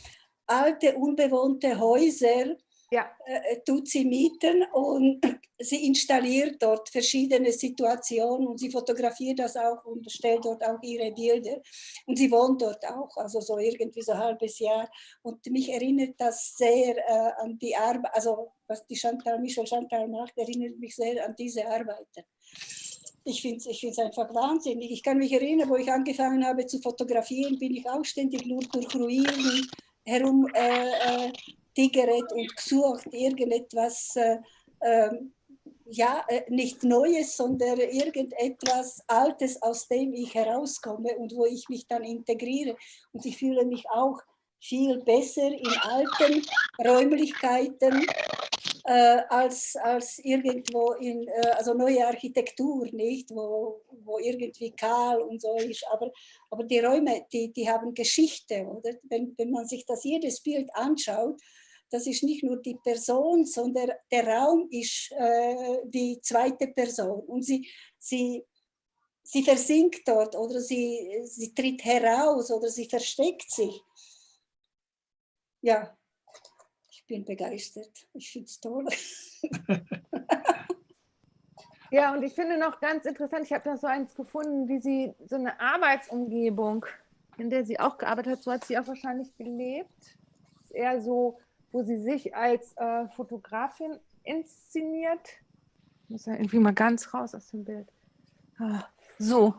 alte, unbewohnte Häuser ja. äh, tut sie mieten und (clears throat) sie installiert dort verschiedene Situationen und sie fotografiert das auch und stellt dort auch ihre Bilder. Und sie wohnt dort auch, also so irgendwie so ein halbes Jahr. Und mich erinnert das sehr äh, an die Arbeit, also was die Chantal, Michel Chantal macht, erinnert mich sehr an diese Arbeiten. Ich finde es ich einfach wahnsinnig. Ich kann mich erinnern, wo ich angefangen habe zu fotografieren, bin ich auch ständig nur durch Ruinen herum äh, äh, tigeret und gesucht, irgendetwas, äh, ähm, ja, äh, nicht Neues, sondern irgendetwas Altes, aus dem ich herauskomme und wo ich mich dann integriere. Und ich fühle mich auch viel besser in alten Räumlichkeiten äh, als, als irgendwo in, äh, also neue Architektur, nicht, wo, wo irgendwie kahl und so ist. Aber, aber die Räume, die, die haben Geschichte, oder? Wenn, wenn man sich das jedes Bild anschaut, das ist nicht nur die Person, sondern der Raum ist äh, die zweite Person. Und sie, sie, sie versinkt dort oder sie, sie tritt heraus oder sie versteckt sich ja, ich bin begeistert. Ich finde es toll. (laughs) ja, und ich finde noch ganz interessant, ich habe da so eins gefunden, wie sie so eine Arbeitsumgebung, in der sie auch gearbeitet hat, so hat sie auch wahrscheinlich gelebt. Ist eher so, wo sie sich als äh, Fotografin inszeniert. Ich muss ja irgendwie mal ganz raus aus dem Bild. Ah, so,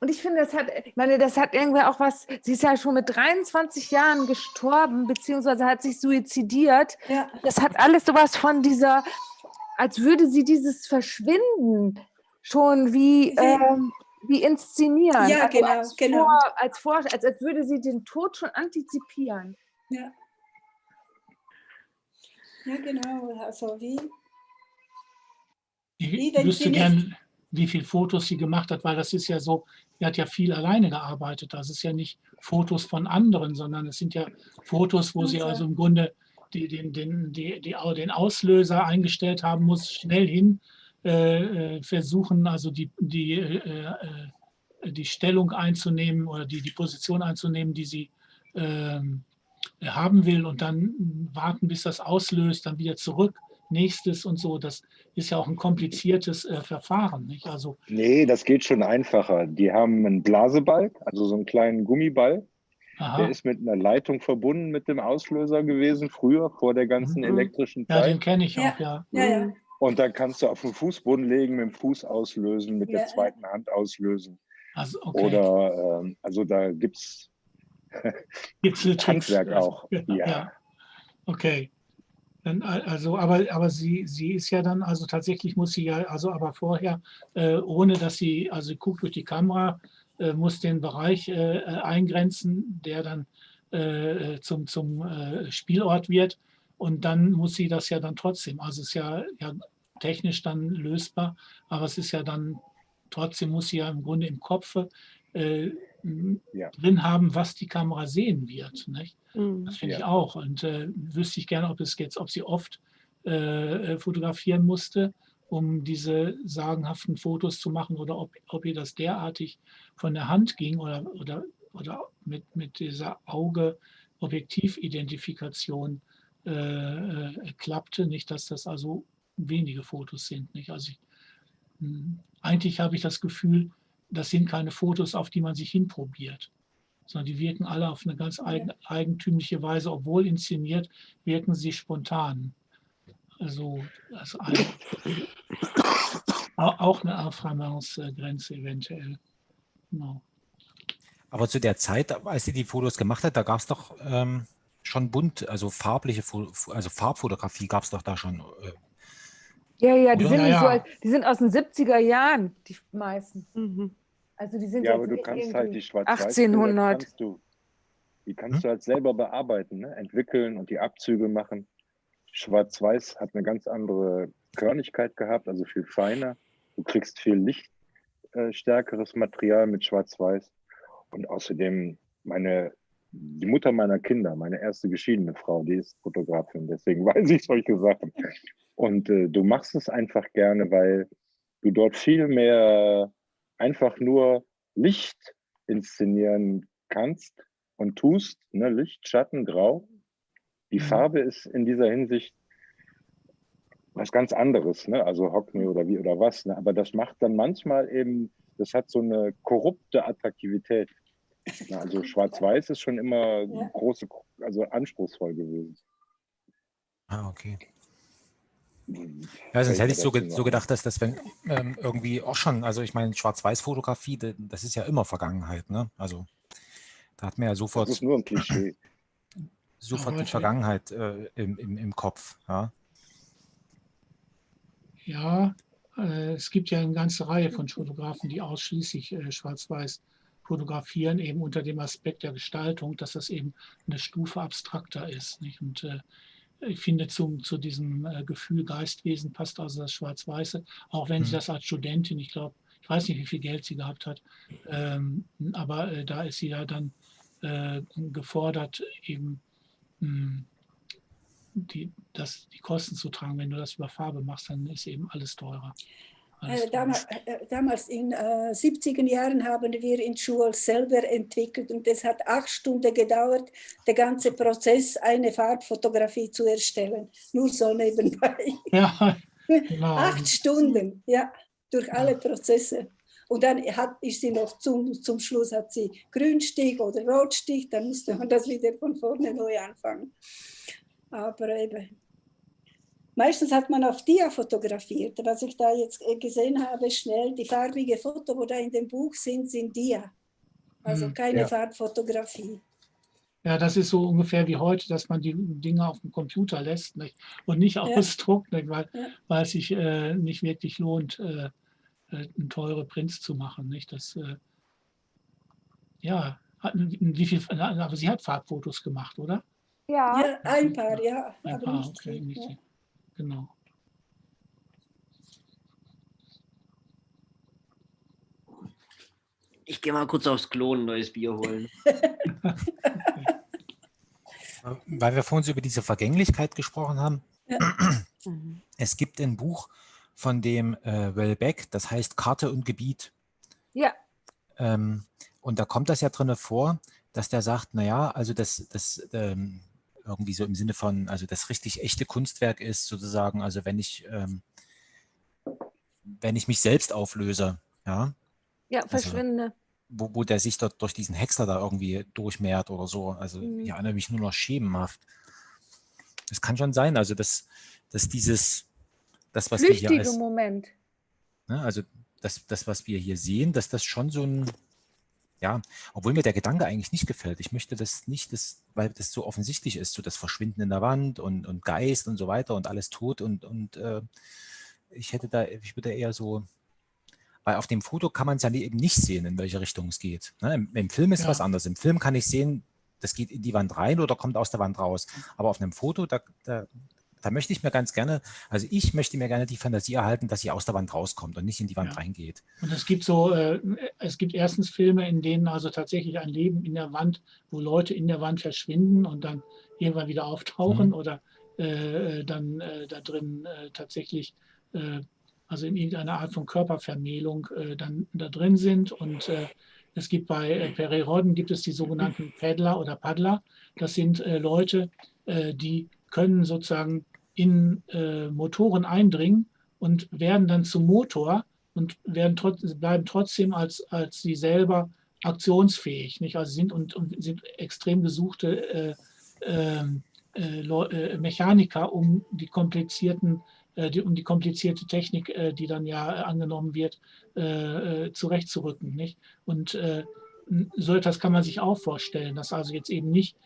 Und ich finde, das hat, ich meine, das hat irgendwie auch was, sie ist ja schon mit 23 Jahren gestorben, beziehungsweise hat sich suizidiert. Ja. Das hat alles sowas von dieser, als würde sie dieses Verschwinden schon wie, ähm, wie inszenieren. Ja, also genau, als genau. Vor, als, vor, als, als würde sie den Tod schon antizipieren. Ja. Ja, genau. Also wie. Ich wüsste gerne, wie viele Fotos sie gemacht hat, weil das ist ja so, er hat ja viel alleine gearbeitet. Das ist ja nicht Fotos von anderen, sondern es sind ja Fotos, wo sie also im Grunde die, den, den, die, die, den Auslöser eingestellt haben muss, schnell hin versuchen, also die, die, äh, äh, die Stellung einzunehmen oder die, die Position einzunehmen, die sie äh, haben will und dann warten, bis das auslöst, dann wieder zurück nächstes und so. Das ist ja auch ein kompliziertes äh, Verfahren. Nicht? Also, nee, das geht schon einfacher. Die haben einen Blasebalg, also so einen kleinen Gummiball. Aha. Der ist mit einer Leitung verbunden mit dem Auslöser gewesen, früher, vor der ganzen mhm. elektrischen Zeit. Ja, den kenne ich auch, ja. ja. ja, Und dann kannst du auf den Fußboden legen, mit dem Fuß auslösen, mit der zweiten Hand auslösen. Also, okay. Oder, ähm, also da gibt (laughs) es Handwerk auch. ja. Okay. Dann, also, aber, aber sie, sie ist ja dann, also tatsächlich muss sie ja, also aber vorher, äh, ohne dass sie, also sie guckt durch die Kamera, äh, muss den Bereich äh, eingrenzen, der dann äh, zum, zum äh, Spielort wird. Und dann muss sie das ja dann trotzdem, also es ist ja, ja technisch dann lösbar, aber es ist ja dann, trotzdem muss sie ja im Grunde im Kopf äh, ja. drin haben, was die Kamera sehen wird. Nicht? Mhm. Das finde ja. ich auch. Und äh, wüsste ich gerne, ob es jetzt, ob sie oft äh, äh, fotografieren musste, um diese sagenhaften Fotos zu machen oder ob, ob ihr das derartig von der Hand ging oder, oder, oder mit, mit dieser Auge-Objektividentifikation äh, äh, klappte. Nicht, dass das also wenige Fotos sind. Nicht? Also ich, hm, eigentlich habe ich das Gefühl, das sind keine Fotos, auf die man sich hinprobiert sondern die wirken alle auf eine ganz eigen, eigentümliche Weise, obwohl inszeniert, wirken sie spontan. Also das eine, auch eine Affirmance-Grenze eventuell. Genau. Aber zu der Zeit, als sie die Fotos gemacht hat, da gab es doch ähm, schon bunt, also farbliche, also Farbfotografie gab es doch da schon. Äh, ja, ja, die sind, ja, ja. So, die sind aus den 70er Jahren, die meisten. Mhm. Also die sind ja, aber du kannst halt die schwarz 1800. Kannst du, die kannst hm? du halt selber bearbeiten, ne? entwickeln und die Abzüge machen. Schwarz-Weiß hat eine ganz andere Körnigkeit gehabt, also viel feiner. Du kriegst viel lichtstärkeres äh, Material mit Schwarz-Weiß. Und außerdem meine, die Mutter meiner Kinder, meine erste geschiedene Frau, die ist Fotografin, deswegen (laughs) weiß ich solche Sachen. Und äh, du machst es einfach gerne, weil du dort viel mehr einfach nur Licht inszenieren kannst und tust, ne? Licht, Schatten, Grau. Die mhm. Farbe ist in dieser Hinsicht was ganz anderes, ne? also Hockney oder wie oder was. Ne? Aber das macht dann manchmal eben, das hat so eine korrupte Attraktivität. Also Schwarz-Weiß ist schon immer ja. große, also anspruchsvoll gewesen. Ah, okay. Ja, sonst hätte ich so, ge so gedacht, dass das wenn, ähm, irgendwie auch schon, also ich meine, Schwarz-Weiß-Fotografie, das ist ja immer Vergangenheit, ne? Also Da hat man ja sofort. Das ist nur ein Klischee. Sofort die Vergangenheit äh, im, im, im Kopf. Ja, ja äh, es gibt ja eine ganze Reihe von Fotografen, die ausschließlich äh, schwarz-weiß fotografieren, eben unter dem Aspekt der Gestaltung, dass das eben eine Stufe abstrakter ist. Nicht? Und äh, ich finde, zum, zu diesem äh, Gefühl Geistwesen passt also das Schwarz-Weiße, auch wenn mhm. sie das als Studentin, ich glaube, ich weiß nicht, wie viel Geld sie gehabt hat, ähm, aber äh, da ist sie ja dann äh, gefordert, eben mh, hm, die, das, die Kosten zu tragen. Wenn du das über Farbe machst, dann ist eben alles teurer. Äh, damals, äh, damals in äh, 70er Jahren haben wir in Schule selber entwickelt und es hat acht Stunden gedauert, der ganze Prozess, eine Farbfotografie zu erstellen. Nur so nebenbei. (laughs) Ja, genau. acht Stunden, ja, durch alle Prozesse. Und dann hat, ist sie noch zum, zum Schluss hat sie Grünstich oder Rotstich, dann musste man das wieder von vorne neu anfangen. Aber eben, Meistens hat man auf Dia fotografiert. Was ich da jetzt äh, gesehen habe, schnell, die farbige Foto, wo da in dem Buch sind, sind Dia. Also hm, keine ja. Farbfotografie. Ja, das ist so ungefähr wie heute, dass man die Dinge auf dem Computer lässt nicht? und nicht ja. ausdruckt, nicht? Weil, ja. weil es sich äh, nicht wirklich lohnt, äh, äh teure Prints zu machen. Nicht? Das, äh, ja, wie viel, aber sie hat Farbfotos gemacht, oder? Ja, ja ein paar, ja. Ein paar, okay, nicht, ja. Genau. Ich gehe mal kurz aufs Klo ein neues Bier holen. (laughs) Weil wir vorhin über diese Vergänglichkeit gesprochen haben. Ja. (clears throat) Es gibt ein Buch von dem äh, Wellbeck, das heißt Karte und Gebiet. Ja. Ähm, und da kommt das ja drin vor, dass der sagt, naja, also das, das ähm, irgendwie so im Sinne von, also das richtig echte Kunstwerk ist sozusagen, also wenn ich, ähm, wenn ich mich selbst auflöse, ja. Ja, also verschwinde. Also, wo, wo der sich dort durch diesen Hexer da irgendwie durchmehrt oder so. Also mhm. ich erinnere mich nur noch schemenhaft. Das kann schon sein, also dass, dass dieses, das, was Flüchtige wir hier als, Moment. Ne, also das, das, was wir hier sehen, dass das schon so ein, ja, obwohl mir der Gedanke eigentlich nicht gefällt. Ich möchte das nicht, das, weil das so offensichtlich ist, so das Verschwinden in der Wand und, und Geist und so weiter und alles tot und, und äh, ich hätte da, ich würde eher so, weil auf dem Foto kann man es ja eben nicht sehen, in welche Richtung es geht. Ne? Im, Im, Film ist ja. was anderes. Im Film kann ich sehen, das geht in die Wand rein oder kommt aus der Wand raus. Aber auf einem Foto, da, da, da möchte ich mir ganz gerne, also ich möchte mir gerne die Fantasie erhalten, dass sie aus der Wand rauskommt und nicht in die Wand ja. reingeht. Und es gibt so, äh, es gibt erstens Filme, in denen also tatsächlich ein Leben in der Wand, wo Leute in der Wand verschwinden und dann irgendwann wieder auftauchen mhm. oder äh, dann äh, da drin äh, tatsächlich, äh, also in irgendeiner Art von Körpervermählung äh, dann da drin sind und es gibt bei äh, Pererodden gibt es die sogenannten Paddler oder Paddler. Das sind Leute, die können sozusagen in äh, Motoren eindringen und werden dann zum Motor und werden trot bleiben trotzdem als, als sie selber aktionsfähig. Nicht? Also sind und, und sind extrem gesuchte äh, ähm, äh, äh, Mechaniker, um die komplizierten äh, die, um die komplizierte Technik, äh, die dann ja angenommen wird, zurechtzurücken. Nicht? Und so etwas kann man sich auch vorstellen, dass also jetzt eben nicht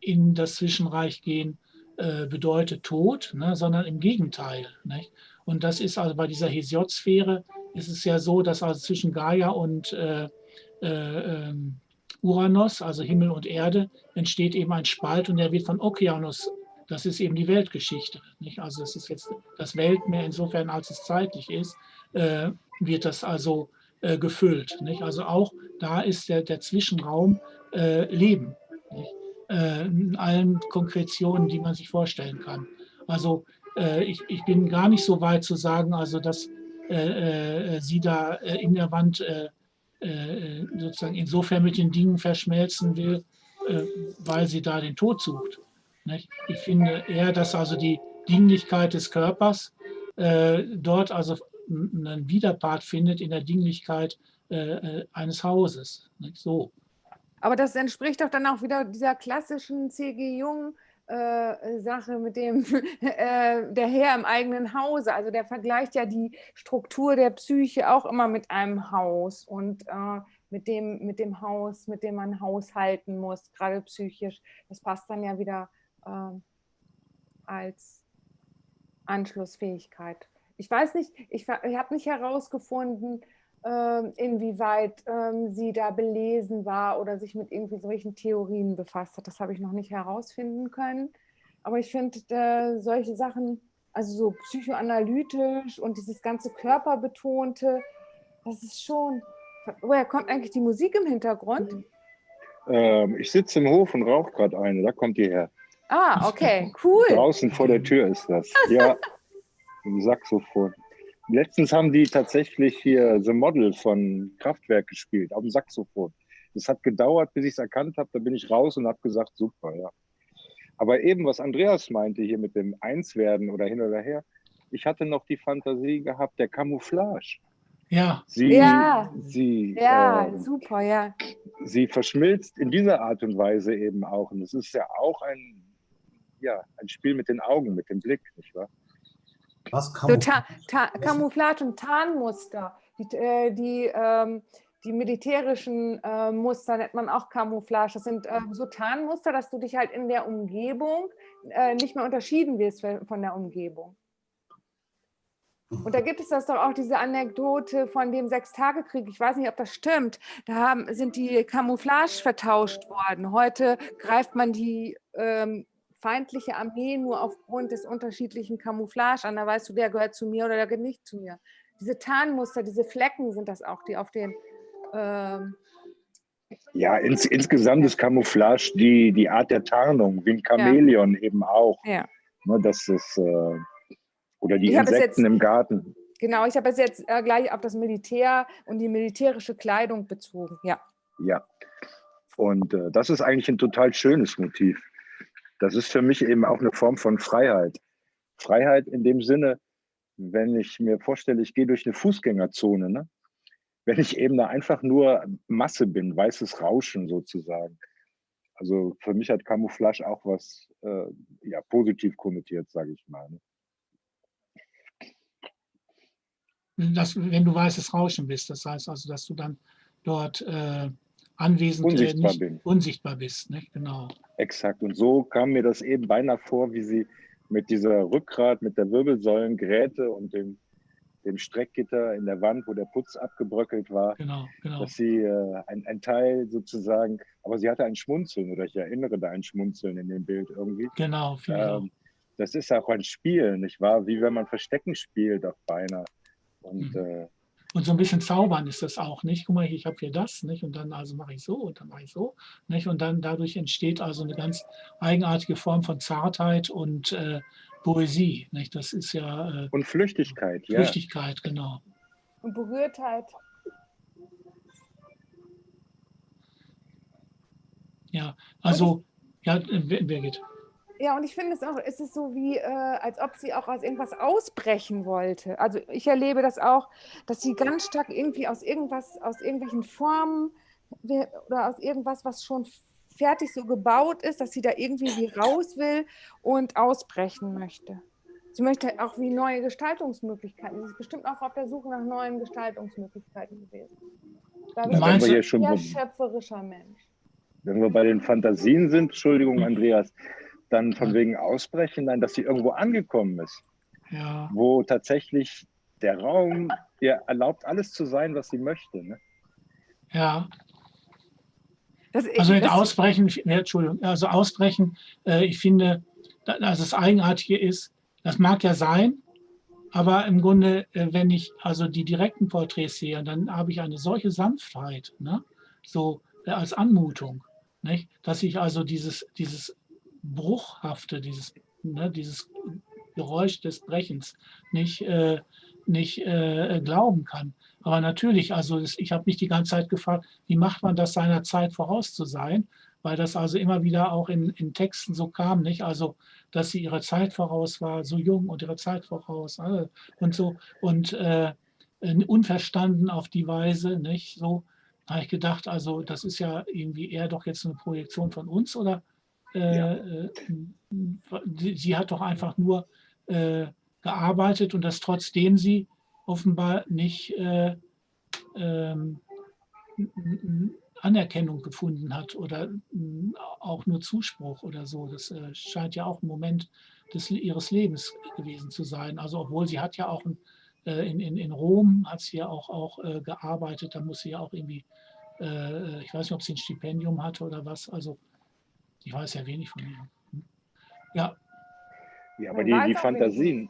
in das Zwischenreich gehen äh, bedeutet Tod, ne, sondern im Gegenteil. Nicht? Und das ist also bei dieser Hesiod-Sphäre ist es ja so, dass also zwischen Gaia und äh, äh, ähm, Uranus, also Himmel und Erde, entsteht eben ein Spalt und der wird von Okeanos, das ist eben die Weltgeschichte. Nicht? Also es ist jetzt das Weltmeer insofern, als es zeitlich ist, äh, wird das also äh, gefüllt. Nicht? Also auch da ist der, der Zwischenraum Leben. Nicht? Äh, in allen Konkretionen, die man sich vorstellen kann. Also äh, ich, ich bin gar nicht so weit zu sagen, also dass äh, sie da in der Wand sozusagen insofern mit den Dingen verschmelzen will, weil sie da den Tod sucht. Ich finde eher, dass also die Dinglichkeit des Körpers dort also einen Widerpart findet in der Dinglichkeit eines Hauses. So. Aber das entspricht doch dann auch wieder dieser klassischen C.G. Jung. Äh, Sache mit dem (laughs) äh, der Herr im eigenen Hause. Also der vergleicht ja die Struktur der Psyche auch immer mit einem Haus. Und äh, mit dem, mit dem Haus, mit dem man haushalten muss, gerade psychisch. Das passt dann ja wieder äh, als Anschlussfähigkeit. Ich weiß nicht, ich, ich habe nicht herausgefunden, inwieweit äh, sie da belesen war oder sich mit irgendwie solchen Theorien befasst hat. Das habe ich noch nicht herausfinden können. Aber ich finde äh, solche Sachen, also so psychoanalytisch und dieses ganze Körperbetonte, das ist schon. Woher kommt eigentlich die Musik im Hintergrund? Ähm, ich sitze im Hof und rauche gerade eine, da kommt die her. Ah, okay, (laughs) cool. Draußen vor der Tür ist das. Ja, (laughs) im Saxophon. Letztens haben die tatsächlich hier The Model von Kraftwerk gespielt, auf dem Saxophon. Das hat gedauert, bis ich es erkannt habe. Da bin ich raus und habe gesagt, super, ja. Aber eben, was Andreas meinte hier mit dem Einswerden oder hin oder her, ich hatte noch die Fantasie gehabt der Camouflage. Ja. Sie, ja, sie, ja äh, super, ja. Sie verschmilzt in dieser Art und Weise eben auch. Und es ist ja auch ein, ja, ein Spiel mit den Augen, mit dem Blick, nicht wahr? Was So Ta Ta Camouflage und Tarnmuster. Die, äh, die, ähm, die militärischen äh, Muster nennt man auch Camouflage. Das sind äh, so Tarnmuster, dass du dich halt in der Umgebung äh, nicht mehr unterschieden wirst von der Umgebung. Und da gibt es das doch auch diese Anekdote von dem Sechstagekrieg. Ich weiß nicht, ob das stimmt. Da haben, sind die Camouflage vertauscht worden. Heute greift man die ähm, feindliche Armee nur aufgrund des unterschiedlichen Camouflage an. Da weißt du, der gehört zu mir oder der gehört nicht zu mir. Diese Tarnmuster, diese Flecken sind das auch, die auf den... Ähm ja, ins, insgesamt ist Camouflage die, die Art der Tarnung, wie ein Chamäleon ja. eben auch. Ja. Ne, das ist... Äh, oder die Insekten jetzt, im Garten. Genau, ich habe es jetzt äh, gleich auf das Militär und die militärische Kleidung bezogen, ja. Ja, und äh, das ist eigentlich ein total schönes Motiv. Das ist für mich eben auch eine Form von Freiheit. Freiheit in dem Sinne, wenn ich mir vorstelle, ich gehe durch eine Fußgängerzone, ne? wenn ich eben da einfach nur Masse bin, weißes Rauschen sozusagen. Also für mich hat Camouflage auch was äh, ja, positiv konnotiert, sage ich mal. Ne? wenn du weißes Rauschen bist. Das heißt also, dass du dann dort äh, anwesend unsichtbar, nicht, bin. unsichtbar bist. Nicht? Genau. Exakt. Und so kam mir das eben beinahe vor, wie sie mit dieser Rückgrat, mit der Wirbelsäulengräte und dem, dem Streckgitter in der Wand, wo der Putz abgebröckelt war, genau, genau. dass sie äh, ein, ein Teil sozusagen, aber sie hatte ein Schmunzeln oder ich erinnere da ein Schmunzeln in dem Bild irgendwie. Genau, ähm, Das ist auch ein Spiel, nicht wahr? Wie wenn man Verstecken spielt, auch beinahe. Und, Mhm. äh, Und so ein bisschen zaubern ist das auch, nicht? Guck mal, ich habe hier das, nicht? Und dann also mache ich so und dann mache ich so, nicht? Und dann dadurch entsteht also eine ganz eigenartige Form von Zartheit und äh, Poesie, nicht? Das ist ja äh, und Flüchtigkeit, ja. Flüchtigkeit, genau. Und Berührtheit. Ja, also, ja, äh, Birgit. Ja, und ich finde es auch, es ist so wie, äh, als ob sie auch aus irgendwas ausbrechen wollte. Also ich erlebe das auch, dass sie ganz stark irgendwie aus irgendwas, aus irgendwelchen Formen oder aus irgendwas, was schon fertig so gebaut ist, dass sie da irgendwie wie raus will und ausbrechen möchte. Sie möchte auch wie neue Gestaltungsmöglichkeiten. Sie ist bestimmt auch auf der Suche nach neuen Gestaltungsmöglichkeiten gewesen. Da bin ich ein sehr schöpferischer Mensch. Wenn wir bei den Fantasien sind, Entschuldigung, Andreas, dann von wegen Ausbrechen, nein, dass sie irgendwo angekommen ist, Ja, wo tatsächlich der Raum ihr erlaubt, alles zu sein, was sie möchte. Ne? ja. Das, Also mit das, Ausbrechen, ja, Entschuldigung, also Ausbrechen, äh, ich finde, da- dass das Eigenartige ist, das mag ja sein, aber im Grunde, äh, wenn ich also die direkten Porträts sehe, dann habe ich eine solche Sanftheit, ne? so äh, als Anmutung, nicht? dass ich also dieses, dieses Bruchhafte, dieses, ne, dieses Geräusch des Brechens nicht, äh, nicht äh, glauben kann. Aber natürlich, also ich habe mich die ganze Zeit gefragt, wie macht man das seiner Zeit voraus zu sein? Weil das also immer wieder auch in, in Texten so kam, nicht? Also, dass sie ihrer Zeit voraus war, so jung und ihrer Zeit voraus äh, und so und äh, unverstanden auf die Weise, nicht? So habe ich gedacht, also das ist ja irgendwie eher doch jetzt eine Projektion von uns oder Ja. äh, sie, sie hat doch einfach nur äh, gearbeitet und das trotzdem sie offenbar nicht äh, ähm, Anerkennung gefunden hat oder auch nur Zuspruch oder so. Das äh, scheint ja auch ein Moment des, ihres Lebens gewesen zu sein. Also obwohl sie hat ja auch äh, in, in, in Rom hat sie ja auch, auch äh, gearbeitet, da muss sie ja auch irgendwie, ich weiß nicht, ob sie ein Stipendium hatte oder was, also ich weiß ja wenig von ihr. Ja. Ja, aber die, die Fantasien,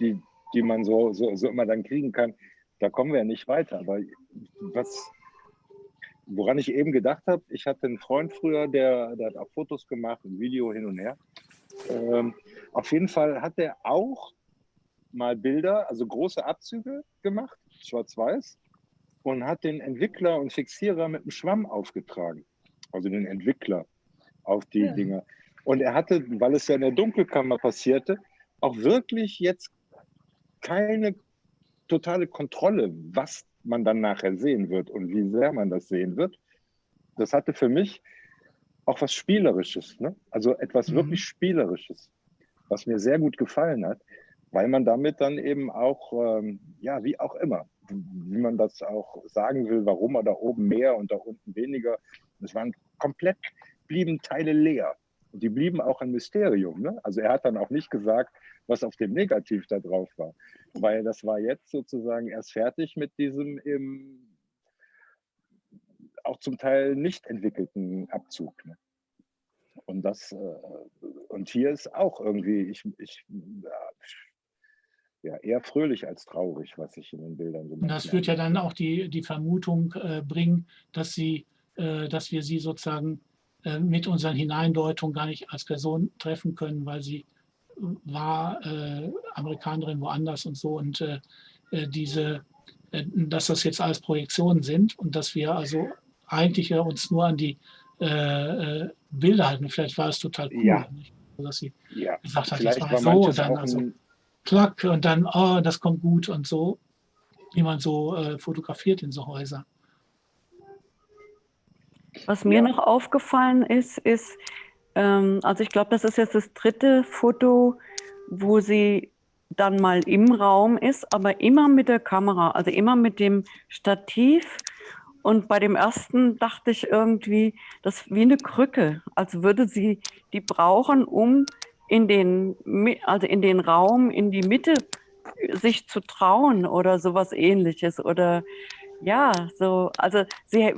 die, die man so, so, so immer dann kriegen kann, da kommen wir ja nicht weiter. Aber was, woran ich eben gedacht habe, ich hatte einen Freund früher, der, der hat auch Fotos gemacht, ein Video hin und her. Ähm, auf jeden Fall hat er auch mal Bilder, also große Abzüge gemacht, schwarz-weiß, und hat den Entwickler und Fixierer mit einem Schwamm aufgetragen. Also den Entwickler auf die ja. Dinger. Und er hatte, weil es ja in der Dunkelkammer passierte, auch wirklich jetzt keine totale Kontrolle, was man dann nachher sehen wird und wie sehr man das sehen wird. Das hatte für mich auch was Spielerisches, ne? also etwas mhm. wirklich Spielerisches, was mir sehr gut gefallen hat, weil man damit dann eben auch, ähm, ja, wie auch immer, wie man das auch sagen will, warum er da oben mehr und da unten weniger. Es waren komplett, blieben Teile leer. Und die blieben auch ein Mysterium. Ne? Also er hat dann auch nicht gesagt, was auf dem Negativ da drauf war. Weil das war jetzt sozusagen erst fertig mit diesem im, auch zum Teil nicht entwickelten Abzug. Ne? Und das, äh, und hier ist auch irgendwie, ich, ich ja, eher fröhlich als traurig, was ich in den Bildern so Und Das wird ja dann auch die, die Vermutung äh, bringen, dass sie, äh, dass wir sie sozusagen äh, mit unseren Hineindeutungen gar nicht als Person treffen können, weil sie war äh, Amerikanerin woanders und so und äh, äh, diese, äh, dass das jetzt alles Projektionen sind und dass wir also eigentlich ja uns nur an die äh, äh, Bilder halten. Vielleicht war es total cool, ja. dass sie ja. gesagt hat, jetzt war so und dann also klack und dann, oh, das kommt gut und so, wie man so fotografiert in so Häusern. Was mir ja. noch aufgefallen ist, ist, ähm, also ich glaube, das ist jetzt das dritte Foto, wo sie dann mal im Raum ist, aber immer mit der Kamera, also immer mit dem Stativ. Und bei dem ersten dachte ich irgendwie, das ist wie eine Krücke, als würde sie die brauchen, um in den, also in den Raum, in die Mitte sich zu trauen oder sowas ähnliches. Oder ja, so, also sie,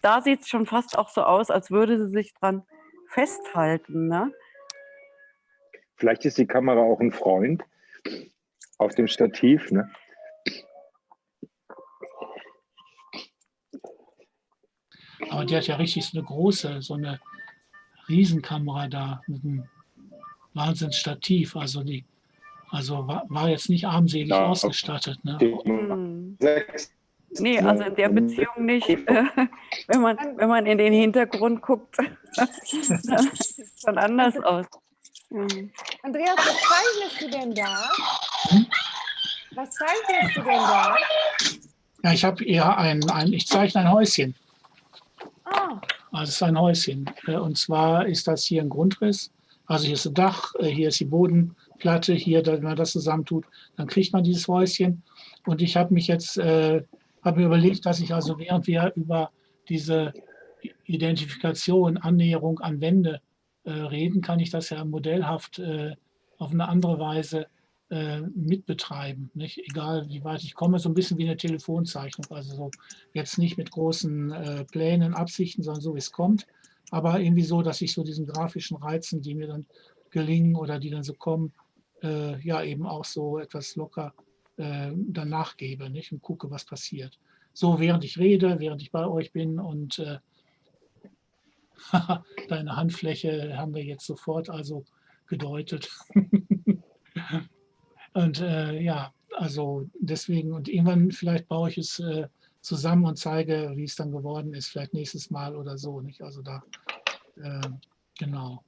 da sieht es schon fast auch so aus, als würde sie sich dran festhalten. Ne? Vielleicht ist die Kamera auch ein Freund auf dem Stativ. Ne? Aber die hat ja richtig so eine große, so eine Riesenkamera da mit einem Wahnsinnsstativ. Also die, also war, war jetzt nicht armselig ja, ausgestattet. Ne? Hm. Nee, also in der Beziehung nicht. (laughs) wenn, man, wenn man in den Hintergrund guckt, (laughs) sieht es schon anders aus. Mhm. Andreas, was zeichnest du denn da? Hm? Was zeichnest du denn da? Ja, ich habe eher ein, ein, ich zeichne ein Häuschen. Ah. Also es ist ein Häuschen. Äh, und zwar ist das hier ein Grundriss. Also hier ist das Dach, äh, hier ist die Bodenplatte, hier, wenn man das zusammentut, dann kriegt man dieses Häuschen. Und ich habe mich jetzt äh, habe mir überlegt, dass ich also während wir über diese Identifikation, Annäherung an Wände äh, reden, kann ich das ja modellhaft äh, auf eine andere Weise äh, mitbetreiben. Nicht? Egal wie weit ich komme, so ein bisschen wie eine Telefonzeichnung. Also so jetzt nicht mit großen äh, Plänen, Absichten, sondern so wie es kommt. Aber irgendwie so, dass ich so diesen grafischen Reizen, die mir dann gelingen oder die dann so kommen, äh, ja eben auch so etwas locker äh, dann nachgebe nicht? und gucke, was passiert. So, während ich rede, während ich bei euch bin und äh, (laughs) deine Handfläche haben wir jetzt sofort also gedeutet. (laughs) und äh, ja, also deswegen, und irgendwann vielleicht baue ich es äh, zusammen und zeige, wie es dann geworden ist, vielleicht nächstes Mal oder so. Nicht? Also da, äh, genau.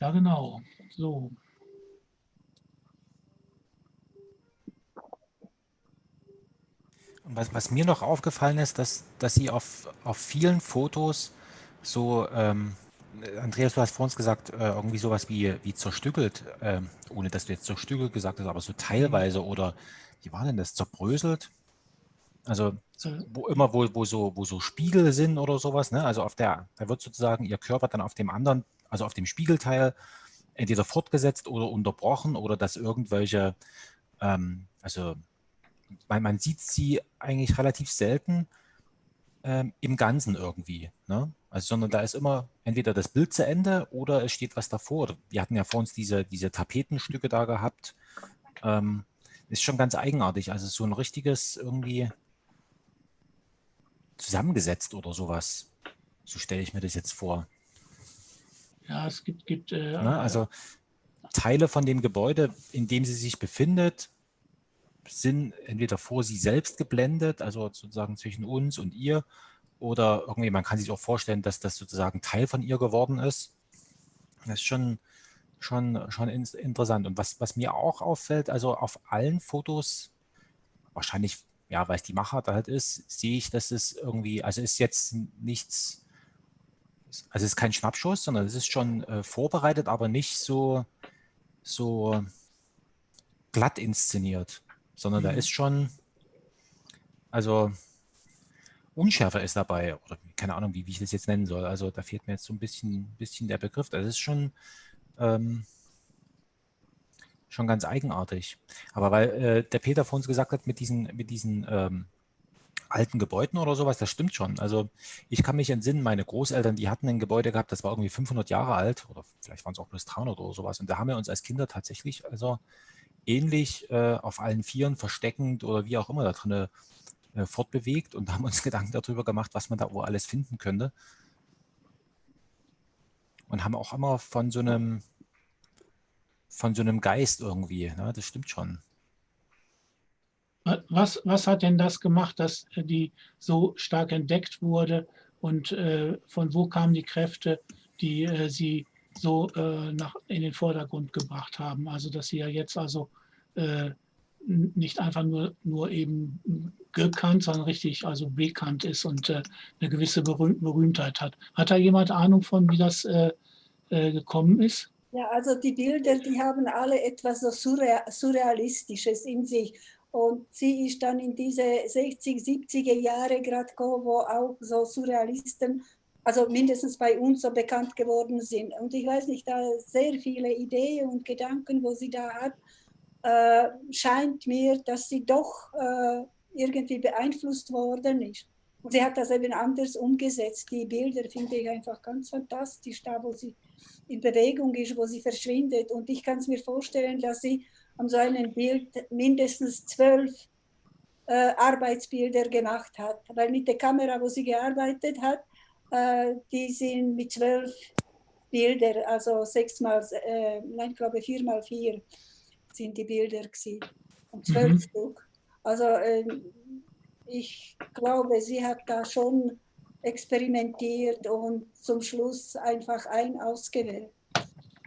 Ja, genau. So. Was, was, mir noch aufgefallen ist, dass, dass sie auf, auf vielen Fotos so, ähm, Andreas, du hast vor uns gesagt, äh, irgendwie sowas wie, wie zerstückelt, äh, ohne dass du jetzt zerstückelt gesagt hast, aber so teilweise oder wie war denn das, zerbröselt? Also wo immer, wo, wo, so, wo so Spiegel sind oder sowas, ne? also auf der, da wird sozusagen ihr Körper dann auf dem anderen, also auf dem Spiegelteil entweder fortgesetzt oder unterbrochen oder dass irgendwelche, ähm, also man, man sieht sie eigentlich relativ selten ähm, im Ganzen irgendwie. Ne? Also, sondern da ist immer entweder das Bild zu Ende oder es steht was davor. Wir hatten ja vor uns diese, diese Tapetenstücke da gehabt. Ähm, ist schon ganz eigenartig. Also so ein richtiges irgendwie zusammengesetzt oder sowas. So stelle ich mir das jetzt vor. Ja, es gibt... gibt äh, ne? Also Teile von dem Gebäude, in dem sie sich befindet, sind entweder vor sie selbst geblendet, also sozusagen zwischen uns und ihr, oder irgendwie, man kann sich auch vorstellen, dass das sozusagen Teil von ihr geworden ist. Das ist schon, schon, schon interessant. Und was, was mir auch auffällt, also auf allen Fotos, wahrscheinlich, ja, weil es die Machart halt ist, sehe ich, dass es irgendwie, also ist jetzt nichts, also es ist kein Schnappschuss, sondern es ist schon äh, vorbereitet, aber nicht so, so glatt inszeniert sondern mhm. da ist schon, also Unschärfe ist dabei, oder keine Ahnung, wie, wie ich das jetzt nennen soll. Also da fehlt mir jetzt so ein bisschen, bisschen der Begriff. Das ist schon, ähm, schon ganz eigenartig. Aber weil äh, der Peter vor uns gesagt hat, mit diesen, mit diesen ähm, alten Gebäuden oder sowas, das stimmt schon. Also ich kann mich entsinnen, meine Großeltern, die hatten ein Gebäude gehabt, das war irgendwie 500 Jahre alt oder vielleicht waren es auch bloß 300 oder sowas. Und da haben wir uns als Kinder tatsächlich also ähnlich äh, auf allen Vieren versteckend oder wie auch immer da drin äh, fortbewegt und haben uns (laughs) Gedanken darüber gemacht, was man da wo alles finden könnte. Und haben auch immer von so einem, von so einem Geist irgendwie, ne? das stimmt schon. Was, was hat denn das gemacht, dass die so stark entdeckt wurde und äh, von wo kamen die Kräfte, die äh, sie so äh, nach, in den Vordergrund gebracht haben. Also dass sie ja jetzt also äh, nicht einfach nur, nur eben gekannt, sondern richtig also bekannt ist und äh, eine gewisse Berühm Berühmtheit hat. Hat da jemand Ahnung von, wie das äh, äh, gekommen ist? Ja, also die Bilder, die haben alle etwas so Surrealistisches in sich. Und sie ist dann in diese 60, 70er Jahre gerade gekommen, wo auch so Surrealisten also mindestens bei uns so bekannt geworden sind. Und ich weiß nicht, da sehr viele Ideen und Gedanken, wo sie da hat, äh, scheint mir, dass sie doch äh, irgendwie beeinflusst worden ist. Und sie hat das eben anders umgesetzt. Die Bilder finde ich einfach ganz fantastisch, da wo sie in Bewegung ist, wo sie verschwindet. Und ich kann es mir vorstellen, dass sie an so einem Bild mindestens zwölf äh, Arbeitsbilder gemacht hat. Weil mit der Kamera, wo sie gearbeitet hat, äh, die sind mit zwölf Bilder, also sechs mal, äh, nein, ich glaube vier mal vier sind die Bilder gewesen. Und zwölf mhm. Stück. Also äh, ich glaube, sie hat da schon experimentiert und zum Schluss einfach ein ausgewählt.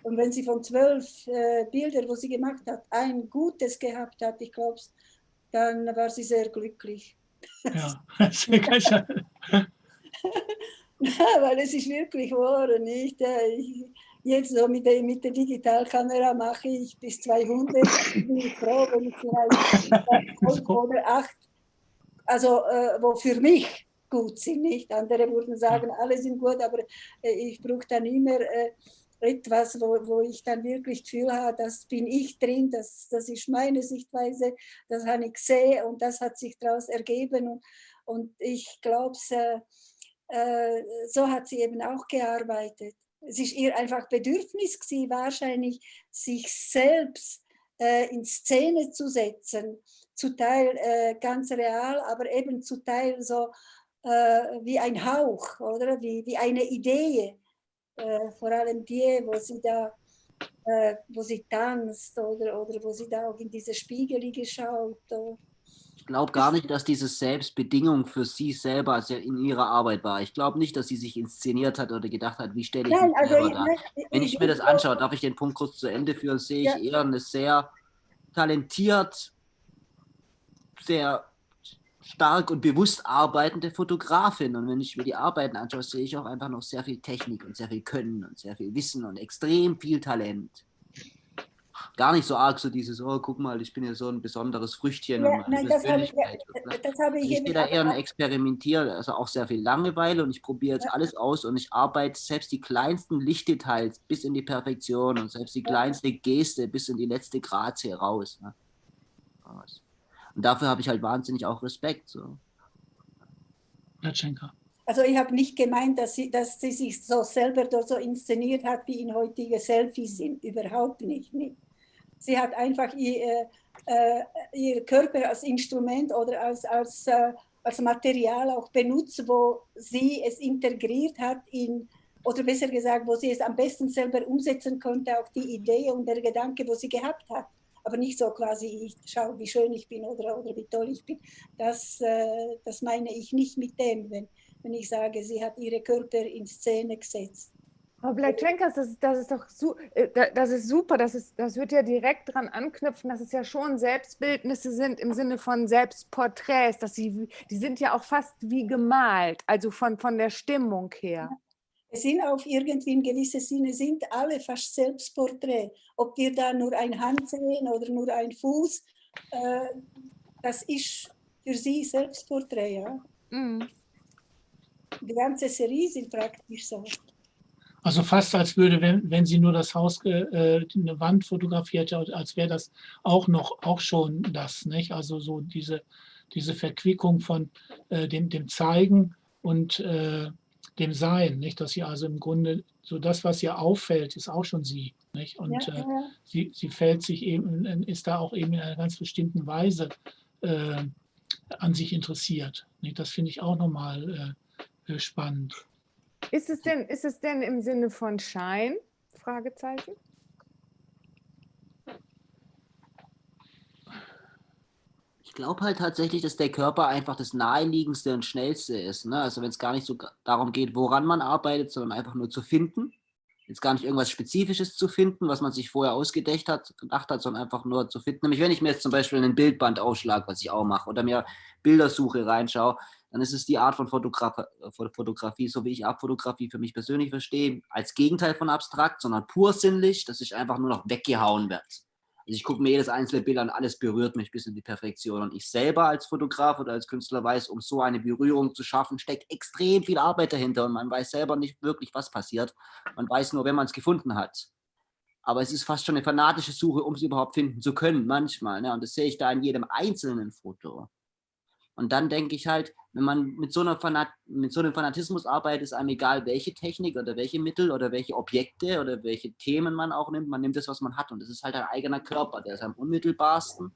Und wenn sie von zwölf äh, Bildern, wo sie gemacht hat, ein gutes gehabt hat, ich glaube, dann war sie sehr glücklich. Ja, (laughs) (laughs) (laughs) weil es ist wirklich wahr, nicht? Ich, jetzt so mit der, mit der Digitalkamera mache ich bis 200. (laughs) Ich bin froh, wenn ich vielleicht oder acht, also äh, wo für mich gut sind, nicht? Andere würden sagen, alle sind gut, aber äh, ich brauche dann immer äh, etwas, wo, wo ich dann wirklich das Gefühl habe, das bin ich drin, das, das ist meine Sichtweise, das habe ich gesehen und das hat sich daraus ergeben. Und, und ich glaube, äh, äh, so hat sie eben auch gearbeitet. Es ist ihr einfach Bedürfnis gewesen, wahrscheinlich sich selbst äh, in Szene zu setzen, zu Teil äh, ganz real, aber eben zu Teil so äh, wie ein Hauch oder? Wie, wie eine Idee, äh, vor allem die, wo sie da äh, wo sie tanzt oder, oder wo sie da auch in diese Spiegel schaut. Ich glaube gar nicht, dass diese Selbstbedingung für sie selber in ihrer Arbeit war. Ich glaube nicht, dass sie sich inszeniert hat oder gedacht hat, wie stelle ich Nein, mich also selber dar. Wenn ich, ich mir das anschaue, darf ich den Punkt kurz zu Ende führen, sehe ja. ich eher eine sehr talentiert, sehr stark und bewusst arbeitende Fotografin. Und wenn ich mir die Arbeiten anschaue, sehe ich auch einfach noch sehr viel Technik und sehr viel Können und sehr viel Wissen und extrem viel Talent. Gar nicht so arg so dieses, oh, guck mal, ich bin ja so ein besonderes Früchtchen. Ja, nein, das habe ich, das habe ich, ich bin da eher ein Experimentier, also auch sehr viel Langeweile und ich probiere jetzt ja. alles aus und ich arbeite selbst die kleinsten Lichtdetails bis in die Perfektion und selbst die kleinste Geste bis in die letzte Grazie raus. Ne? Und dafür habe ich halt wahnsinnig auch Respekt. So. Latschenka. Also ich habe nicht gemeint, dass sie, dass sie sich so selber so inszeniert hat, wie in heutige Selfies sind. Überhaupt nicht. nicht. Sie hat einfach ihr, äh, ihr Körper als Instrument oder als, als, äh, als Material auch benutzt, wo sie es integriert hat in, oder besser gesagt, wo sie es am besten selber umsetzen konnte, auch die Idee und der Gedanke, wo sie gehabt hat. Aber nicht so quasi, ich schaue, wie schön ich bin oder, oder wie toll ich bin. Das, äh, das meine ich nicht mit dem, wenn, wenn ich sage, sie hat ihre Körper in Szene gesetzt. Aber Blatschenkas, das, das ist doch su äh, das ist super, das, ist, das wird ja direkt dran anknüpfen, dass es ja schon Selbstbildnisse sind im Sinne von Selbstporträts, dass sie, die sind ja auch fast wie gemalt, also von, von der Stimmung her. Es sind auf irgendwie in gewissem Sinne sind alle fast Selbstporträt. Ob wir da nur ein Hand sehen oder nur ein Fuß, äh, das ist für sie Selbstporträt, ja. Mhm. Die ganze Serie sind praktisch so. Also fast als würde, wenn, wenn sie nur das Haus, äh, eine Wand fotografiert, als wäre das auch noch, auch schon das, nicht? Also so diese, diese Verquickung von äh, dem, dem Zeigen und äh, dem Sein, nicht? Dass sie also im Grunde, so das, was ihr auffällt, ist auch schon sie, nicht? Und ja, äh, ja. sie, sie fällt sich eben, ist da auch eben in einer ganz bestimmten Weise äh, an sich interessiert. Nicht? Das finde ich auch nochmal äh, spannend. Ist es denn, ist es denn im Sinne von Schein? Fragezeichen. Ich glaube halt tatsächlich, dass der Körper einfach das naheliegendste und schnellste ist. Ne? Also wenn es gar nicht so darum geht, woran man arbeitet, sondern einfach nur zu finden. Jetzt gar nicht irgendwas Spezifisches zu finden, was man sich vorher ausgedacht hat, gedacht hat, sondern einfach nur zu finden. Nämlich wenn ich mir jetzt zum Beispiel einen Bildband aufschlage, was ich auch mache, oder mir Bildersuche reinschaue, dann ist es die Art von Fotograf Fotografie, so wie ich Abfotografie für mich persönlich verstehe, als Gegenteil von abstrakt, sondern pur sinnlich, dass ich einfach nur noch weggehauen werde. Also ich gucke mir jedes einzelne Bild an, alles berührt mich bis in die Perfektion. Und ich selber als Fotograf oder als Künstler weiß, um so eine Berührung zu schaffen, steckt extrem viel Arbeit dahinter und man weiß selber nicht wirklich, was passiert. Man weiß nur, wenn man es gefunden hat. Aber es ist fast schon eine fanatische Suche, um es überhaupt finden zu können, manchmal. Ne? Und das sehe ich da in jedem einzelnen Foto. Und dann denke ich halt, wenn man mit so, einer Fanat mit so einem Fanatismus arbeitet, ist einem egal, welche Technik oder welche Mittel oder welche Objekte oder welche Themen man auch nimmt. Man nimmt das, was man hat. Und das ist halt ein eigener Körper. Der ist am unmittelbarsten,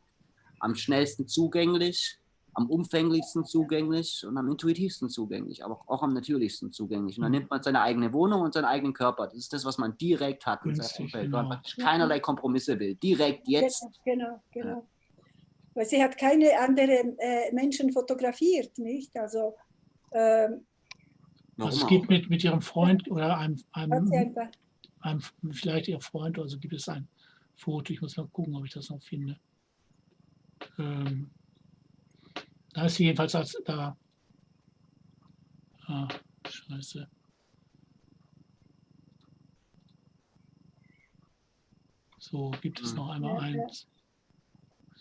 am schnellsten zugänglich, am umfänglichsten zugänglich und am intuitivsten zugänglich, aber auch am natürlichsten zugänglich. Und dann nimmt man seine eigene Wohnung und seinen eigenen Körper. Das ist das, was man direkt hat Umfeld, genau. weil man keinerlei Kompromisse will. Direkt jetzt. Genau, genau. Weil sie hat keine anderen äh, Menschen fotografiert, nicht? Also, ähm, also es gibt mit, mit ihrem Freund oder einem, einem, einem, vielleicht ihr Freund, also gibt es ein Foto, ich muss mal gucken, ob ich das noch finde. Ähm, da ist sie jedenfalls als da. Ah, scheiße. So, gibt es noch einmal eins.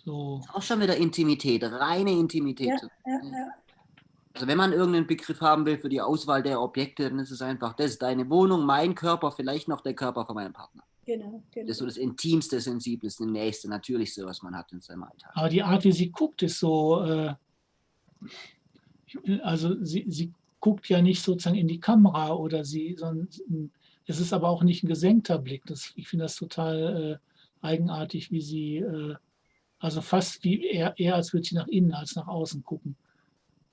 So. Auch schon wieder Intimität, reine Intimität. Ja, ja, ja. Also wenn man irgendeinen Begriff haben will für die Auswahl der Objekte, dann ist es einfach, das ist deine Wohnung, mein Körper, vielleicht noch der Körper von meinem Partner. Genau, genau. Das ist so das Intimste, Sensibleste, Nächste, Natürlichste, was man hat in seinem Alltag. Aber die Art, wie sie guckt, ist so, äh, also sie, sie guckt ja nicht sozusagen in die Kamera oder sie, sondern es ist aber auch nicht ein gesenkter Blick. Das, ich finde das total äh, eigenartig, wie sie äh, also fast wie eher, eher als würde sie nach innen als nach außen gucken.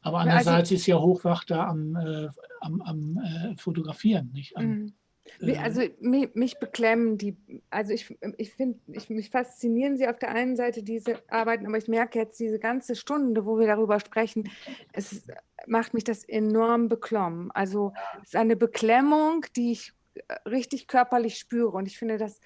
Aber also andererseits also, ist ja Hochwach da am, äh, am, am äh, Fotografieren, nicht? Am, mhm. äh, also mich, mich, beklemmen die, also ich, ich finde, ich, mich faszinieren sie auf der einen Seite diese Arbeiten, aber ich merke jetzt diese ganze Stunde, wo wir darüber sprechen, es macht mich das enorm beklommen. Also es ist eine Beklemmung, die ich äh, richtig körperlich spüre und ich finde das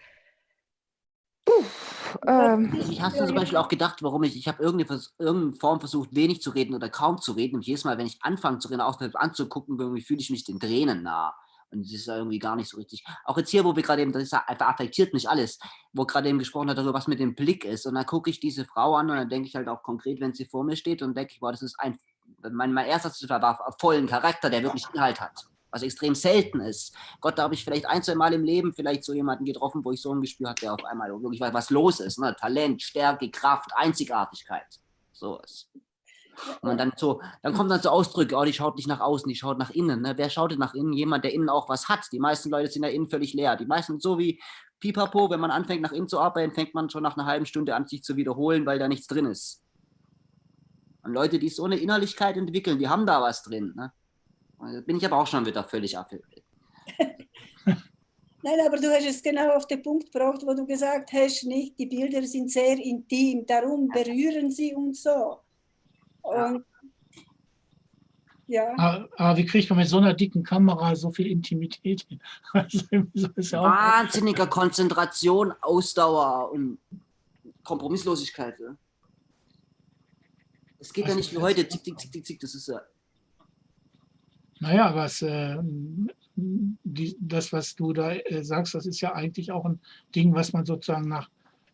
ähm, ich habe zum Beispiel auch gedacht, warum ich, ich habe irgendeine, irgendeine Form versucht, wenig zu reden oder kaum zu reden. Und jedes Mal, wenn ich anfange zu reden, auch anzugucken, irgendwie fühle ich mich den Tränen nah. Und das ist irgendwie gar nicht so richtig. Auch jetzt hier, wo wir gerade eben, das ist einfach affektiert mich alles, wo gerade eben gesprochen hat darüber, was mit dem Blick ist. Und dann gucke ich diese Frau an und dann denke ich halt auch konkret, wenn sie vor mir steht und denke ich, boah, das ist ein, mein, mein erster war, war vollen Charakter, der wirklich Inhalt hat. Was extrem selten ist. Gott, da habe ich vielleicht ein, zwei Mal im Leben vielleicht so jemanden getroffen, wo ich so ein Gespür hatte, der auf einmal wirklich weiß, was los ist. Ne? Talent, Stärke, Kraft, Einzigartigkeit. So ist. Und dann so, dann kommt dann so Ausdrücke, oh, die schaut nicht nach außen, die schaut nach innen. Ne? Wer schaut denn nach innen? Jemand, der innen auch was hat. Die meisten Leute sind ja innen völlig leer. Die meisten so wie Pipapo, wenn man anfängt nach innen zu arbeiten, fängt man schon nach einer halben Stunde an, sich zu wiederholen, weil da nichts drin ist. Und Leute, die so eine Innerlichkeit entwickeln, die haben da was drin. Ne? Da bin ich aber auch schon wieder völlig abhängig. (laughs) Nein, aber du hast es genau auf den Punkt gebracht, wo du gesagt hast, nicht, die Bilder sind sehr intim, darum berühren sie uns so. Und, ja. Aber, aber, wie kriegt man mit so einer dicken Kamera so viel Intimität hin? (laughs) Also, ja Wahnsinniger Konzentration, Ausdauer und Kompromisslosigkeit. Ja. Es geht also, ja nicht wie heute, zick, zick, zick, zick, zick, das ist ja. Naja, was, äh, die, das, was du da äh, sagst, das ist ja eigentlich auch ein Ding, was man sozusagen nach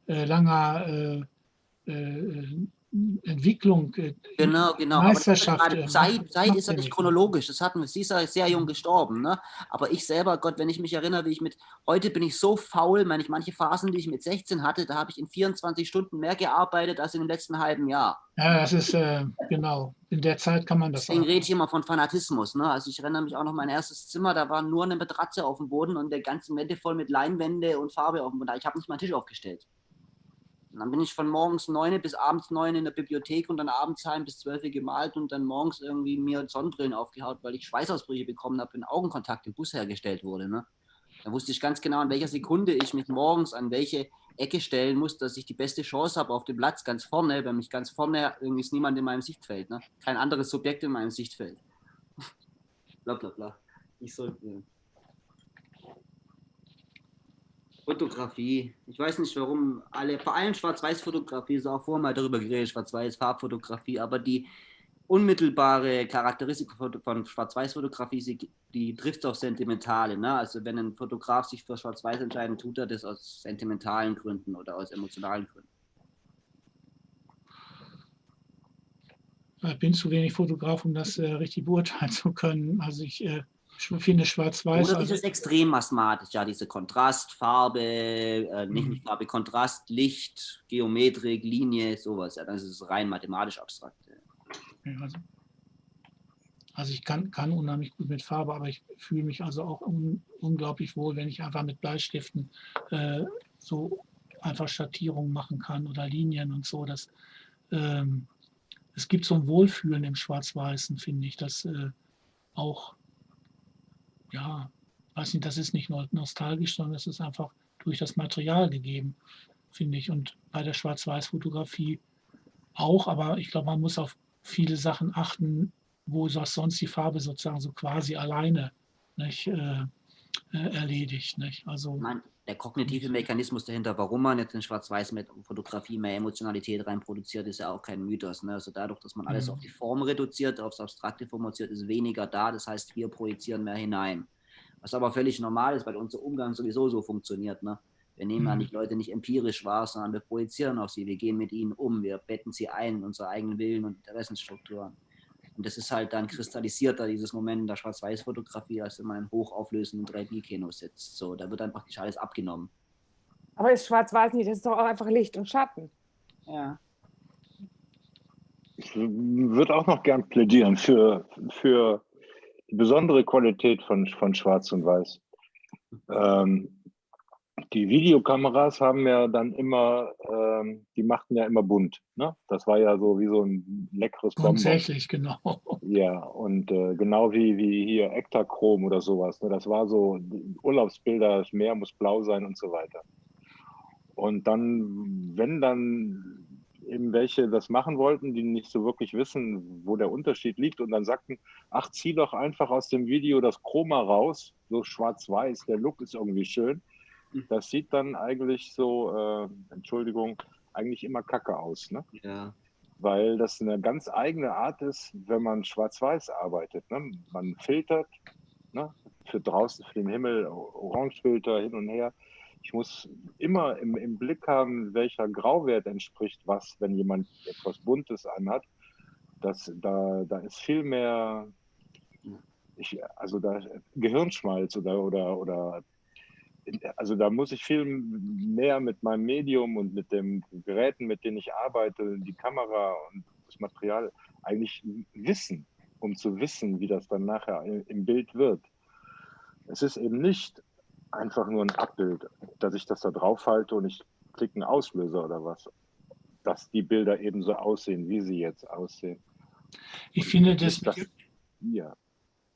äh, langer äh, äh, Entwicklung, äh, genau, genau. Meisterschaft. Äh, Zeit, Zeit ist ja nicht chronologisch. Das hatten wir. Sie ist ja sehr jung gestorben. Ne? Aber ich selber, Gott, wenn ich mich erinnere, wie ich mit, heute bin ich so faul, meine ich, manche Phasen, die ich mit 16 hatte, da habe ich in 24 Stunden mehr gearbeitet als in dem letzten halben Jahr. Ja, das ist, äh, genau, in der Zeit kann man das Deswegen auch. rede ich immer von Fanatismus. Ne? Also ich erinnere mich auch noch mein erstes Zimmer, da war nur eine Matratze auf dem Boden und der ganze Wände voll mit Leinwände und Farbe auf dem Boden. Ich habe nicht meinen Tisch aufgestellt. Und dann bin ich von morgens neun bis abends neun in der Bibliothek und dann abends heim bis zwölf gemalt und dann morgens irgendwie mir Sonnenbrillen aufgehaut, weil ich Schweißausbrüche bekommen habe, wenn Augenkontakt im Bus hergestellt wurde. Ne? Da wusste ich ganz genau, in welcher Sekunde ich mich morgens an welche Ecke stellen muss, dass ich die beste Chance habe auf dem Platz ganz vorne, wenn mich ganz vorne irgendwie ist niemand in meinem Sichtfeld. Ne? Kein anderes Subjekt in meinem Sichtfeld. bla bla bla. Ich sollte. Fotografie. Ich weiß nicht, warum alle, vor allem Schwarz-Weiß-Fotografie, ist auch vorher mal darüber geredet, Schwarz-Weiß-Farbfotografie, aber die unmittelbare Charakteristik von Schwarz-Weiß-Fotografie, die trifft auf Sentimentale. Ne? Also wenn ein Fotograf sich für Schwarz-Weiß entscheidet, tut er das aus sentimentalen Gründen oder aus emotionalen Gründen. Ich bin zu wenig Fotograf, um das äh, richtig beurteilen zu können. Also ich äh, finde schwarz-weiß. Oder dieses also, extrem mathematisch, ja, diese Kontrast, Farbe, äh, nicht, nicht mhm. Farbe, Kontrast, Licht, Geometrik, Linie, sowas. Ja, das ist rein mathematisch abstrakt. Ja. Also, also, ich kann, kann unheimlich gut mit Farbe, aber ich fühle mich also auch un, unglaublich wohl, wenn ich einfach mit Bleistiften äh, so einfach Schattierungen machen kann oder Linien und so. Das, ähm, es gibt so ein Wohlfühlen im Schwarz-Weißen, finde ich, das äh, auch ja, weiß nicht, das ist nicht nur nostalgisch, sondern es ist einfach durch das Material gegeben, finde ich. Und bei der Schwarz-Weiß-Fotografie auch, aber ich glaube, man muss auf viele Sachen achten, wo sonst die Farbe sozusagen so quasi alleine nicht, äh, äh, erledigt. Nicht? Also, Nein, der kognitive Mechanismus dahinter, warum man jetzt in Schwarz-Weiß-Fotografie mehr Emotionalität reinproduziert, ist ja auch kein Mythos. Ne? Also dadurch, dass man alles mhm. auf die Form reduziert, aufs Abstrakte formuliert, ist weniger da. Das heißt, wir projizieren mehr hinein. Was aber völlig normal ist, weil unser Umgang sowieso so funktioniert. Ne? Wir nehmen ja mhm. nicht Leute nicht empirisch wahr, sondern wir projizieren auf sie. Wir gehen mit ihnen um. Wir betten sie ein in unsere eigenen Willen und Interessensstrukturen. Und das ist halt dann kristallisierter, dieses Moment in der Schwarz-Weiß-Fotografie, als wenn man in hochauflösenden 3D-Kino sitzt. So, da wird dann praktisch alles abgenommen. Aber ist Schwarz-Weiß nicht, das ist doch auch einfach Licht und Schatten. Ja. Ich würde auch noch gern plädieren für, für die besondere Qualität von, von Schwarz und Weiß. Ähm, die Videokameras haben ja dann immer, ähm, die machten ja immer bunt. Ne? Das war ja so wie so ein leckeres Bonbon. Tatsächlich, genau. (laughs) Ja, und äh, genau wie, wie hier Ektachrom oder sowas. Ne? Das war so Urlaubsbilder, das Meer muss blau sein und so weiter. Und dann, wenn dann eben welche das machen wollten, die nicht so wirklich wissen, wo der Unterschied liegt und dann sagten, ach, zieh doch einfach aus dem Video das Chroma raus, so schwarz-weiß, der Look ist irgendwie schön das sieht dann eigentlich so, äh, Entschuldigung, eigentlich immer kacke aus. Ne? Ja. Weil das eine ganz eigene Art ist, wenn man schwarz-weiß arbeitet. Ne? Man filtert, ne? für draußen, für den Himmel, Orangefilter hin und her. Ich muss immer im, im Blick haben, welcher Grauwert entspricht was, wenn jemand etwas Buntes anhat. Das, da, da ist viel mehr, ich, also da Gehirnschmalz oder, oder, oder also da muss ich viel mehr mit meinem Medium und mit den Geräten, mit denen ich arbeite, die Kamera und das Material eigentlich wissen, um zu wissen, wie das dann nachher im Bild wird. Es ist eben nicht einfach nur ein Abbild, dass ich das da drauf halte und ich klicke einen Auslöser oder was, dass die Bilder eben so aussehen, wie sie jetzt aussehen. Ich finde, das, das ja.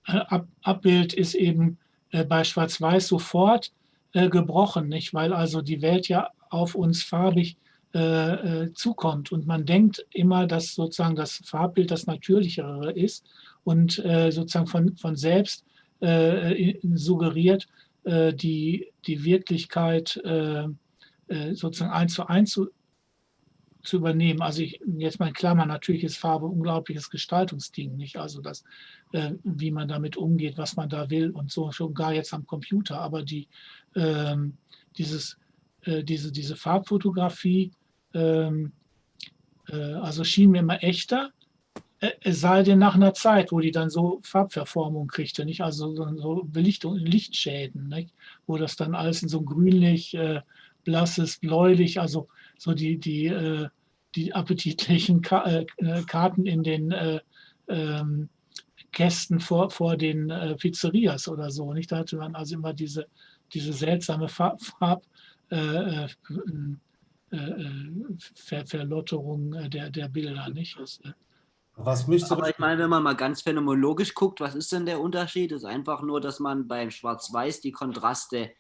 Ab, Abbild ist eben äh, bei Schwarz-Weiß sofort äh, gebrochen, nicht? weil also die Welt ja auf uns farbig äh, äh, zukommt und man denkt immer, dass sozusagen das Farbbild das Natürlichere ist und äh, sozusagen von, von selbst äh, suggeriert, die, die Wirklichkeit sozusagen eins zu eins zu, zu übernehmen. Also ich, jetzt mal in Klammern, natürlich ist Farbe ein unglaubliches Gestaltungsding, nicht? Also das, äh, wie man damit umgeht, was man da will und so, schon gar jetzt am Computer. Aber die, ähm, dieses, äh, diese, diese Farbfotografie, ähm, äh, also schien mir immer echter, äh, es sei denn nach einer Zeit, wo die dann so Farbverformung kriegte, nicht? also so Belichtung, Lichtschäden, nicht? wo das dann alles in so grünlich, äh, blasses, bläulich, also so die, die, äh, die appetitlichen Ka äh, Karten in den äh, ähm, Kästen vor, vor den äh, Pizzerias oder so. Nicht? Da hatte man also immer diese, diese seltsame Farb, Farb äh, Ver Verlotterung der, der Bilder. Nicht? Das, was müsste Aber ich meine, wenn man mal ganz phänomenologisch guckt, was ist denn der Unterschied? Es ist einfach nur, dass man beim Schwarz-Weiß die Kontraste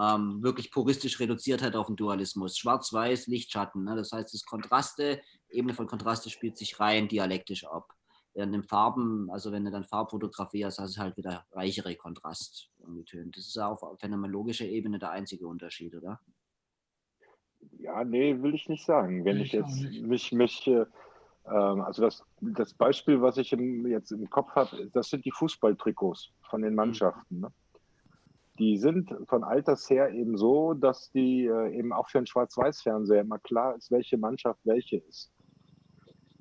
ähm, wirklich puristisch reduziert hat auf den Dualismus. Schwarz-Weiß, Lichtschatten. Ne? Das heißt, das Kontraste, Ebene von Kontraste spielt sich rein dialektisch ab. Während in Farben, also wenn du dann Farbfotografie hast, hast du halt wieder reichere Kontrasttöne. Das ist auf phänomenologischer Ebene der einzige Unterschied, oder? Ja, nee, will ich nicht sagen. Wenn ich, ich jetzt mich, mich äh, also das, das Beispiel, was ich im, jetzt im Kopf habe, das sind die Fußballtrikots von den mhm. Mannschaften. Ne? die sind von Alters her eben so, dass die äh, eben auch für einen Schwarz-Weiß-Fernseher immer klar ist, welche Mannschaft welche ist.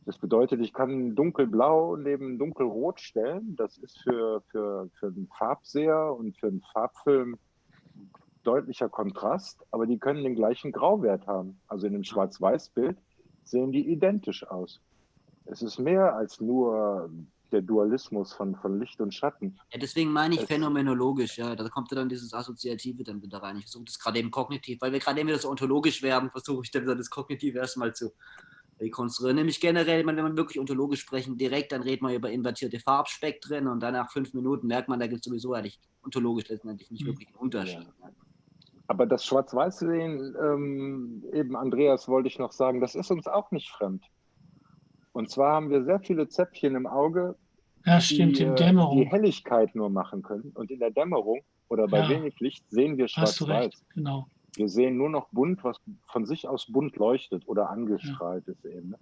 Das bedeutet, ich kann dunkelblau neben dunkelrot stellen. Das ist für, für, für einen Farbseher und für einen Farbfilm deutlicher Kontrast, aber die können den gleichen Grauwert haben. Also in einem Schwarz-Weiß-Bild sehen die identisch aus. Es ist mehr als nur der Dualismus von, von Licht und Schatten. Ja, deswegen meine ich es phänomenologisch, ja. Da kommt ja dann dieses Assoziative dann wieder rein. Ich versuche das gerade eben kognitiv, weil wir gerade eben wieder so ontologisch werden, versuche ich dann wieder das Kognitive erstmal zu rekonstruieren. Nämlich generell, wenn wir wirklich ontologisch sprechen, direkt, dann reden wir über invertierte Farbspektren und dann nach fünf Minuten merkt man, da gibt es sowieso eigentlich ontologisch letztendlich nicht hm. wirklich einen Unterschied. Ja. Aber das Schwarz-Weiß-Sehen, ähm, eben Andreas wollte ich noch sagen, das ist uns auch nicht fremd. Und zwar haben wir sehr viele Zäpfchen im Auge, ja, stimmt, die, in Dämmerung. die Helligkeit nur machen können. Und in der Dämmerung oder bei ja. wenig Licht sehen wir schwarz-weiß. Genau. Wir sehen nur noch bunt, was von sich aus bunt leuchtet oder angestrahlt ja. ist eben. Ne?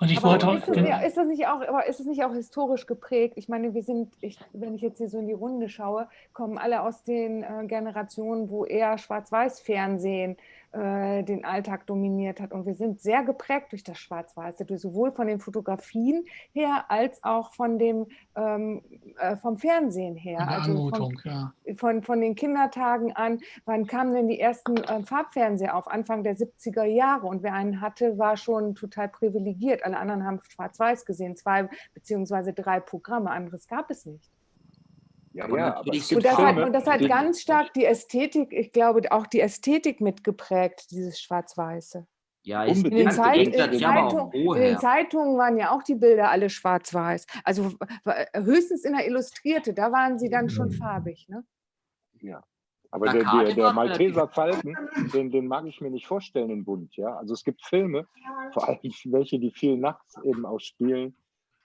Und ich wollte ist, das nicht, ist, das nicht auch, aber ist es nicht auch historisch geprägt? Ich meine, wir sind, ich, wenn ich jetzt hier so in die Runde schaue, kommen alle aus den äh, Generationen, wo eher Schwarz-Weiß-Fernsehen äh, den Alltag dominiert hat. Und wir sind sehr geprägt durch das Schwarz-Weiße, sowohl von den Fotografien her als auch von dem, ähm, äh, vom Fernsehen her. Also von, ja. von, von den Kindertagen an. Wann kamen denn die ersten äh, Farbfernseher auf? Anfang der 70er Jahre. Und wer einen hatte, war schon total privilegiert. Alle anderen haben Schwarz-Weiß gesehen, zwei beziehungsweise drei Programme. Anderes gab es nicht. Ja, ja, aber und, das hat, und das hat ganz stark die Ästhetik, ich glaube, auch die Ästhetik mitgeprägt, dieses Schwarz-Weiße. Ja, ich in, den, Zeit, in, den Zeitung, in den Zeitungen waren ja auch die Bilder alle schwarz-weiß. Also höchstens in der Illustrierte, da waren sie dann schon farbig. Ne? Ja, aber der, der, der Malteser Falken, den, den, mag ich mir nicht vorstellen in bunt. Ja? Also es gibt Filme, vor allem (laughs) welche, die viel nachts eben auch spielen,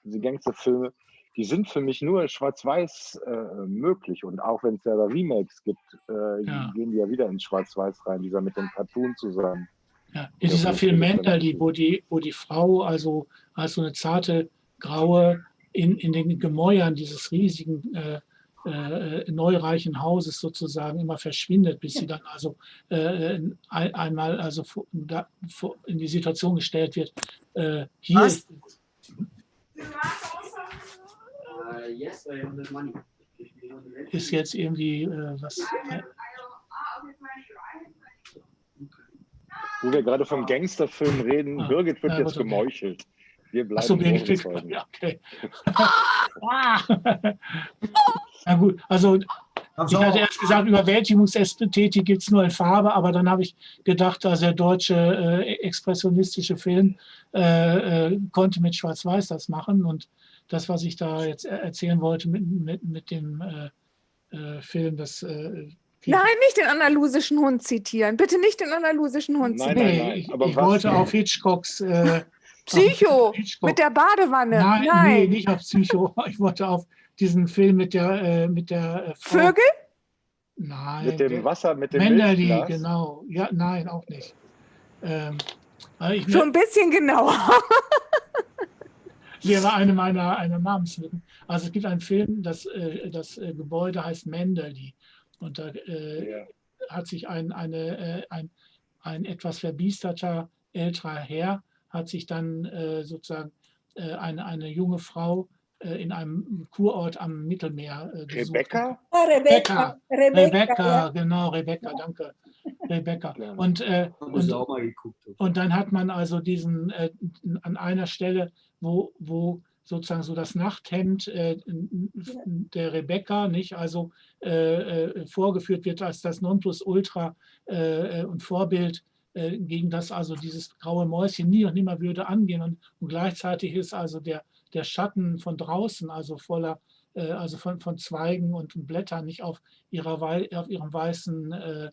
diese Gangsterfilme, die sind für mich nur schwarz-weiß äh, möglich. Und auch wenn es ja Remakes gibt, äh, ja. gehen die ja wieder ins Schwarz-Weiß rein, dieser mit dem Cartoon zusammen. Ja, in dieser Film Mentality, wo die, wo die Frau also als so eine zarte graue in, in den Gemäuern dieses riesigen äh, äh, neureichen Hauses sozusagen immer verschwindet, bis sie dann also äh, ein, einmal also da, in die Situation gestellt wird, äh, hier Was? ist, ist jetzt irgendwie äh, was. Äh, Wo wir gerade vom Gangsterfilm reden, ah, Birgit wird ja, jetzt gemeuchelt. Wir bleiben Achso, Birgit, ja, okay. (laughs) Na gut, also ich hatte erst gesagt, Überwältigungsästhetik gibt es nur in Farbe, aber dann habe ich gedacht, dass der deutsche äh, expressionistische Film äh, äh, konnte mit Schwarz-Weiß das machen. Und das, was ich da jetzt erzählen wollte mit, mit, mit dem äh, äh, Film, das äh, Nein, nicht den andalusischen Hund zitieren. Bitte nicht den andalusischen Hund zitieren. Nein, nein, nein. ich, ich wollte auf Hitchcocks. Äh, (laughs) Psycho auf Hitchcock. mit der Badewanne. Nein, nein. Nee, nicht auf Psycho. (laughs) Ich wollte auf diesen Film mit der, äh, mit der äh, Frau. Vögel? Nein. Mit dem Wasser, mit dem Menderli, genau. Ja, nein, auch nicht. Ähm, ich, Schon ein bisschen genauer. (laughs) Hier war eine meiner eine Namenslücken. Also es gibt einen Film, das, äh, das äh, Gebäude heißt Menderli. Und da äh, ja. hat sich ein, eine, ein, ein etwas verbiesterter älterer Herr, hat sich dann sozusagen eine, eine junge Frau in einem Kurort am Mittelmeer äh, Rebecca? Ah, Rebecca. Rebecca, Rebecca ja. genau, Rebecca, danke. Rebecca. Und, äh, und, und, dann hat man also diesen, äh, an einer Stelle, wo, wo sozusagen so das Nachthemd äh, der Rebecca nicht also äh, äh, vorgeführt wird als das Nonplusultra äh, und Vorbild, äh, gegen das also dieses graue Mäuschen nie und nimmer würde angehen. Und, und gleichzeitig ist also der, der Schatten von draußen, also voller, äh, also von, von Zweigen und Blättern, nicht auf, ihrer, auf ihrem weißen,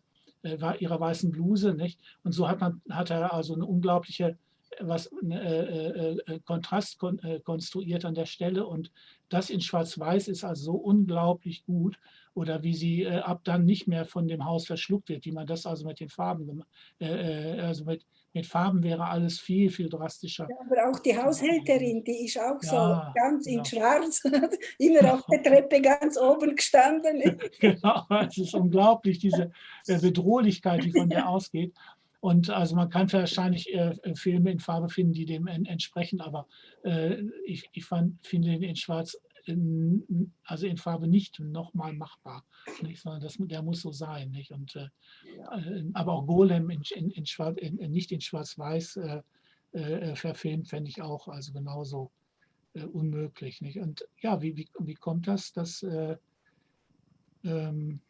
ihrer weißen Bluse. Nicht? Und so hat, man, hat er also eine unglaubliche was äh, äh, äh, Kontrast kon äh, konstruiert an der Stelle und das in Schwarz-Weiß ist also so unglaublich gut oder wie sie äh, ab dann nicht mehr von dem Haus verschluckt wird, wie man das also mit den Farben, äh, also mit, mit Farben wäre alles viel, viel drastischer. Ja, aber auch die Haushälterin, die ist auch ja, so ganz in (laughs) ja. schwarz, immer auf der Treppe ganz oben gestanden. (laughs) genau, es ist unglaublich, diese Bedrohlichkeit, die von (laughs) der ausgeht. Und also man kann wahrscheinlich äh, äh, Filme in Farbe finden, die dem en entsprechen, aber äh, ich, ich fand, finde den in Schwarz, in, also in Farbe nicht nochmal machbar, nicht? sondern das, der muss so sein. Nicht? Und, äh, äh aber auch Golem in, in, in Schwarz, nicht in Schwarz-Weiß äh, verfilmt, fände ich auch also genauso unmöglich. Nicht? Und ja, wie, wie, wie kommt das, dass ähm,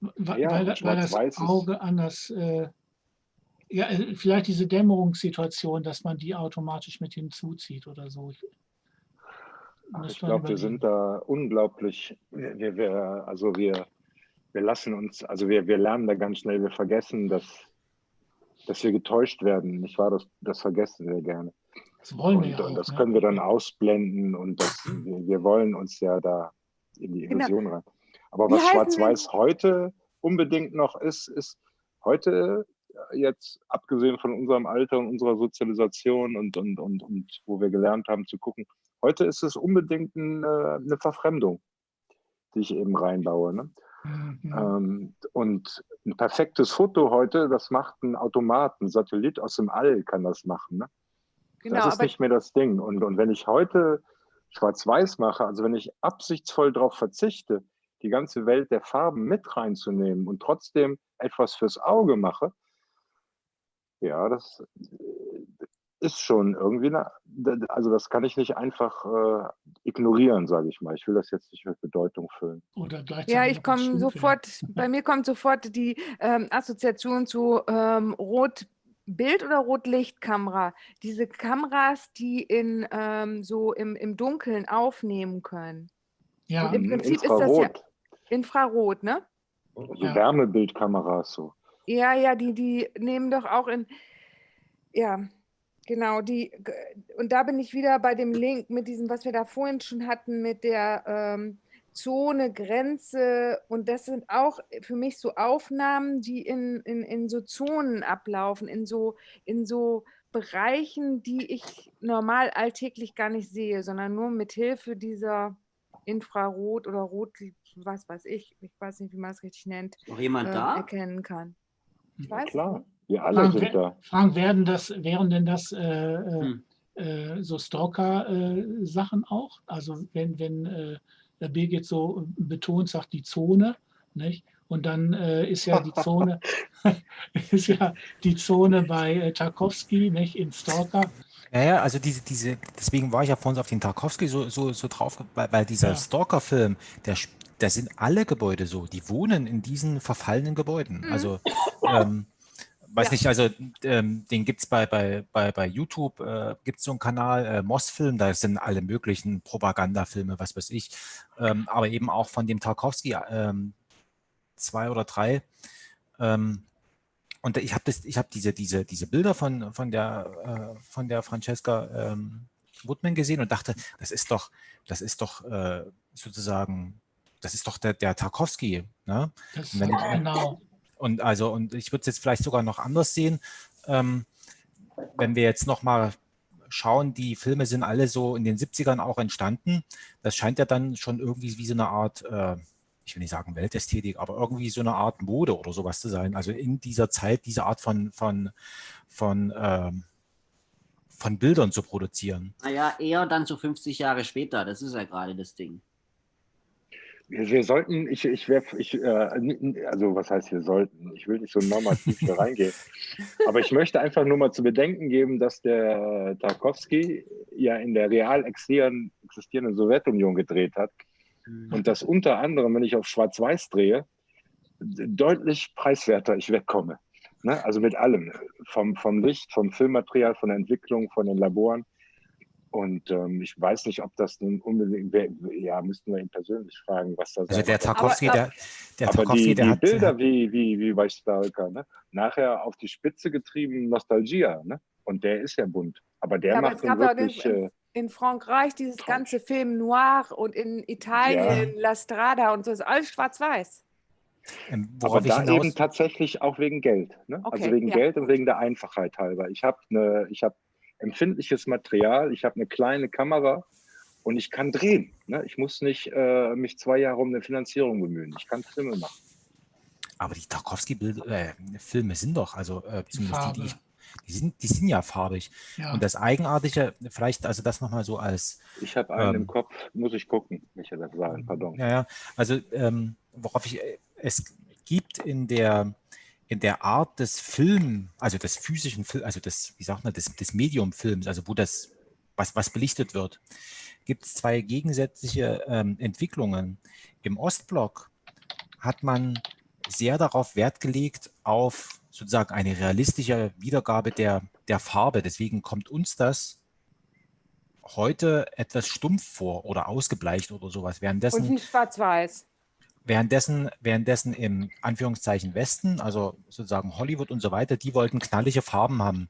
weil, ja, weil, weil das Auge anders, äh, ja, äh, vielleicht diese Dämmerungssituation, dass man die automatisch mit hinzuzieht oder so. Ich, ich glaube, wir sind da unglaublich, wir, wir, also wir, wir lassen uns, also wir, wir lernen da ganz schnell, wir vergessen, dass, dass wir getäuscht werden. Nicht wahr? Das, das vergessen wir gerne. Das wollen und, wir ja und das können wir dann ausblenden und das, wir, wir wollen uns ja da in die genau. Illusion genau. rein. Aber was Schwarz-Weiß heute unbedingt noch ist, ist heute äh, jetzt, abgesehen von unserem Alter und unserer Sozialisation und, und, und, und wo wir gelernt haben zu gucken, heute ist es unbedingt eine, äh, eine Verfremdung, die ich eben reinbaue. Ne? Mhm. Ähm, und ein perfektes Foto heute, das macht ein Automat, ein Satellit aus dem All kann das machen. Ne? Genau, das ist nicht mehr das Ding. Und, und wenn ich heute schwarz-weiß mache, also wenn ich absichtsvoll darauf verzichte, die ganze Welt der Farben mit reinzunehmen und trotzdem etwas fürs Auge mache, ja, das ist schon irgendwie, eine, also das kann ich nicht einfach äh, ignorieren, sage ich mal. Ich will das jetzt nicht mit Bedeutung füllen. Oder ja, ich komme sofort, bei mir kommt sofort die ähm, Assoziation zu ähm, Rot. Bild- oder Rotlichtkamera, diese Kameras, die in ähm, so im, im Dunkeln aufnehmen können. Ja, Und im Prinzip Infrarot. ist das ja Infrarot, ne? Also ja. Wärmebildkameras so. Ja, ja, die, die nehmen doch auch in, ja, genau, die, und da bin ich wieder bei dem Link mit diesem, was wir da vorhin schon hatten, mit der ähm, Zone, Grenze und das sind auch für mich so Aufnahmen, die in, in, in so Zonen ablaufen, in so, in so Bereichen, die ich normal alltäglich gar nicht sehe, sondern nur mit Hilfe dieser Infrarot oder Rot, was weiß ich, ich weiß nicht, wie man es richtig nennt, noch jemand äh, da? erkennen kann. Ich weiß klar, wir alle Frank, sind da. Frank, werden das, wären denn das äh, hm. äh, so Stalker-Sachen auch? Also wenn, wenn äh, der Birgit so betont sagt, die Zone, nicht? Und dann äh, ist ja die Zone, (laughs) (laughs) ist ja die Zone bei äh, Tarkovsky, nicht in Stalker. Ja, ja, also diese, diese, deswegen war ich ja vorhin auf den Tarkovsky so, so, so drauf, weil, weil dieser ja. Stalker-Film, der, da sind alle Gebäude so, die wohnen in diesen verfallenen Gebäuden. Mhm. Also, ähm, weiß ja. nicht, also ähm, den gibt es bei, bei, bei, bei YouTube, äh, gibt es so einen Kanal, äh, Moss-Film, da sind alle möglichen Propagandafilme, was weiß ich, ähm, aber eben auch von dem Tarkovsky, ähm, zwei oder drei. Ähm, und ich habe das, diese, diese, diese Bilder von, von der, äh, von der Francesca ähm, Woodman gesehen und dachte, das ist doch, das ist doch äh, sozusagen, das ist doch der, der Tarkovsky. Ne? Das wenn, genau. Und also, und ich würde es jetzt vielleicht sogar noch anders sehen, ähm, wenn wir jetzt noch mal schauen, die Filme sind alle so in den 70ern auch entstanden. Das scheint ja dann schon irgendwie wie so eine Art äh, ich will nicht sagen Weltästhetik, aber irgendwie so eine Art Mode oder sowas zu sein. Also in dieser Zeit diese Art von, von, von, ähm, von Bildern zu produzieren. Naja, eher dann so 50 Jahre später, das ist ja gerade das Ding. Wir, sollten, ich, ich wäre, ich, äh, also was heißt wir sollten? Ich will nicht so normativ hier (laughs) reingehen. Aber ich möchte einfach nur mal zu bedenken geben, dass der Tarkovsky ja in der real existierenden Sowjetunion gedreht hat Mhm. Und das unter anderem, wenn ich auf Schwarz-Weiß drehe, deutlich preiswerter ich wegkomme. Ne? Also mit allem, vom, vom Licht, vom Filmmaterial, von der Entwicklung, von den Laboren. Und ähm, ich weiß nicht, ob das nun unbedingt, ja, müssten wir ihn persönlich fragen, was da Also der Tarkovsky, aber, der, der aber Tarkovsky, die, der die hat, Bilder wie, wie, wie bei Stalker, ne? nachher auf die Spitze getrieben Nostalgia, ne? Und der ist ja bunt. Aber der ja, macht aber wirklich... Den, äh, in Frankreich dieses ganze Film Noir und in Italien ja. La Strada und so ist alles schwarz-weiß. Ähm, Aber da hinaus... eben tatsächlich auch wegen Geld. Ne? Also okay, also wegen ja. Geld und wegen der Einfachheit halber. Ich habe ne, hab empfindliches Material, ich habe eine kleine Kamera und ich kann drehen. Ne? Ich muss nicht äh, mich zwei Jahre um eine Finanzierung bemühen. Ich kann Filme machen. Aber die Tarkovsky-Filme äh, sind doch, also äh, zumindest die, die ich die sind, die sind ja farbig. Ja. Und das Eigenartige, vielleicht also das nochmal so als... Ich habe einen ähm, im Kopf, muss ich gucken, welcher das war, pardon. Ja, ja, also ähm, worauf ich, es gibt in der, in der Art des Film, also des physischen Film, also des, wie sagt man, des, des Mediumfilms, also wo das, was, was belichtet wird, gibt es zwei gegensätzliche ähm, Entwicklungen. Im Ostblock hat man sehr darauf Wert gelegt, auf sozusagen eine realistische Wiedergabe der, der Farbe. Deswegen kommt uns das heute etwas stumpf vor oder ausgebleicht oder sowas. Währenddessen, Und wie schwarz-weiß. Währenddessen, währenddessen im Anführungszeichen Westen, also sozusagen Hollywood und so weiter, die wollten knallige Farben haben.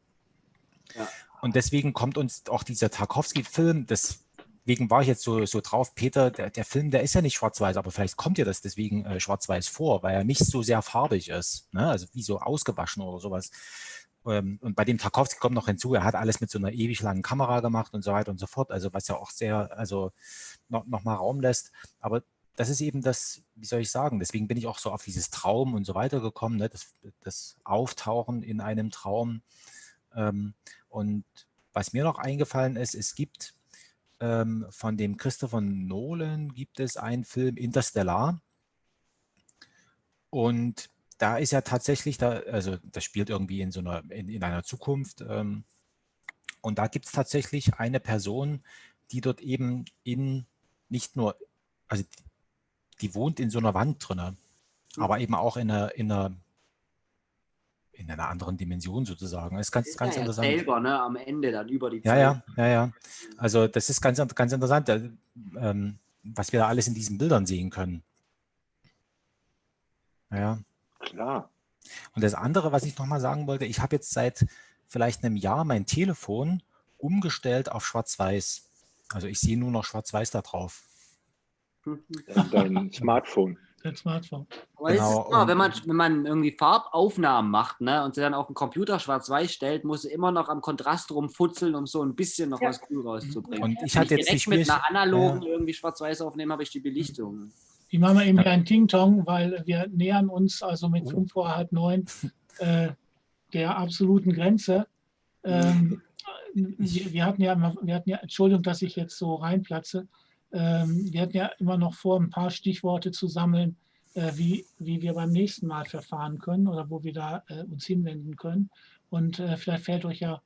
Ja. Und deswegen kommt uns auch dieser Tarkovsky-Film, deswegen war ich jetzt so, so drauf, Peter, der, der Film, der ist ja nicht schwarz-weiß, aber vielleicht kommt dir das deswegen äh, schwarz-weiß vor, weil er nicht so sehr farbig ist, ne? also wie so ausgewaschen oder sowas. Ähm, und bei dem Tarkovsky kommt noch hinzu, er hat alles mit so einer ewig langen Kamera gemacht und so weiter und so fort, also was ja auch sehr, also noch, noch mal Raum lässt. Aber das ist eben das, wie soll ich sagen, deswegen bin ich auch so auf dieses Traum und so weiter gekommen, ne? das, das Auftauchen in einem Traum. Ähm, und was mir noch eingefallen ist, es gibt ähm, von dem Christopher Nolan gibt es einen Film Interstellar. Und da ist ja tatsächlich, da, also das spielt irgendwie in so einer, in, in einer Zukunft. Ähm, und da gibt es tatsächlich eine Person, die dort eben in nicht nur, also die, wohnt in so einer Wand drin, aber eben auch in einer, in einer in einer anderen Dimension sozusagen. Das ist ganz, das ist ganz ja interessant. selber, ne, am Ende dann über die Zeit. Ja, ja, ja, ja. Also das ist ganz, ganz interessant, ähm, was wir da alles in diesen Bildern sehen können. Ja. Klar. Und das andere, was ich nochmal sagen wollte, ich habe jetzt seit vielleicht einem Jahr mein Telefon umgestellt auf Schwarz-Weiß. Also ich sehe nur noch Schwarz-Weiß da drauf. (laughs) Dein Smartphone. Dein Smartphone. Genau. Immer, wenn, man, wenn man irgendwie Farbaufnahmen macht ne, und sie dann auf den Computer schwarz-weiß stellt, muss sie immer noch am Kontrast rumfutzeln, um so ein bisschen noch ja. was cool rauszubringen. Und ich hatte jetzt direkt mit einer analogen ja. irgendwie schwarz-weiß aufnehmen, habe ich die Belichtung. Die machen wir eben hier ein Ting-Tong, weil wir nähern uns also mit oh. fünf vor halb neun äh, der absoluten Grenze. Ähm, wir, wir, hatten ja, wir hatten ja, Entschuldigung, dass ich jetzt so reinplatze, wir hatten ja immer noch vor, ein paar Stichworte zu sammeln, äh, wie, wie wir beim nächsten Mal verfahren können oder wo wir da äh, uns hinwenden können. Und äh, vielleicht fällt euch ja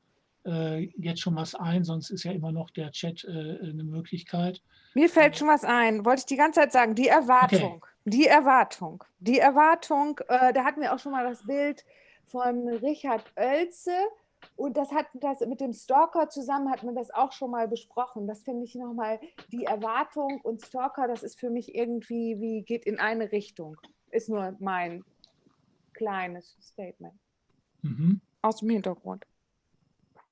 jetzt schon was ein, sonst ist ja immer noch der Chat eine Möglichkeit. Mir fällt schon was ein, wollte ich die ganze Zeit sagen, die Erwartung. Okay. Die Erwartung. Die Erwartung, da hatten wir auch schon mal das Bild von Richard Oelze, und das hat das mit dem Stalker zusammen hat man das auch schon mal besprochen. Das finde ich nochmal, die Erwartung und Stalker, das ist für mich irgendwie, wie geht in eine Richtung. Ist nur mein kleines Statement. Mhm. Aus dem Hintergrund.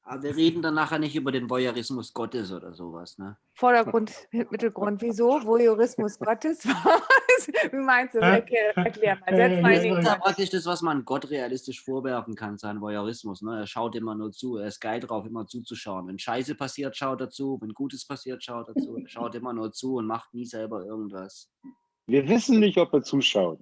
Aber wir reden dann nachher nicht über den Voyeurismus Gottes oder sowas, ne? Vordergrund, Mittelgrund. Wieso? Voyeurismus Gottes? (laughs) (laughs) Wie meinst du? Erklär, erklär mal. Setz mal das ist ja praktisch das, was man Gott realistisch vorwerfen kann, sein Voyeurismus. Ne? Er schaut immer nur zu. Er ist geil drauf, immer zuzuschauen. Wenn Scheiße passiert, schaut er zu. Wenn Gutes passiert, schaut er zu. Er schaut immer nur zu und macht nie selber irgendwas. Wir wissen nicht, ob er zuschaut.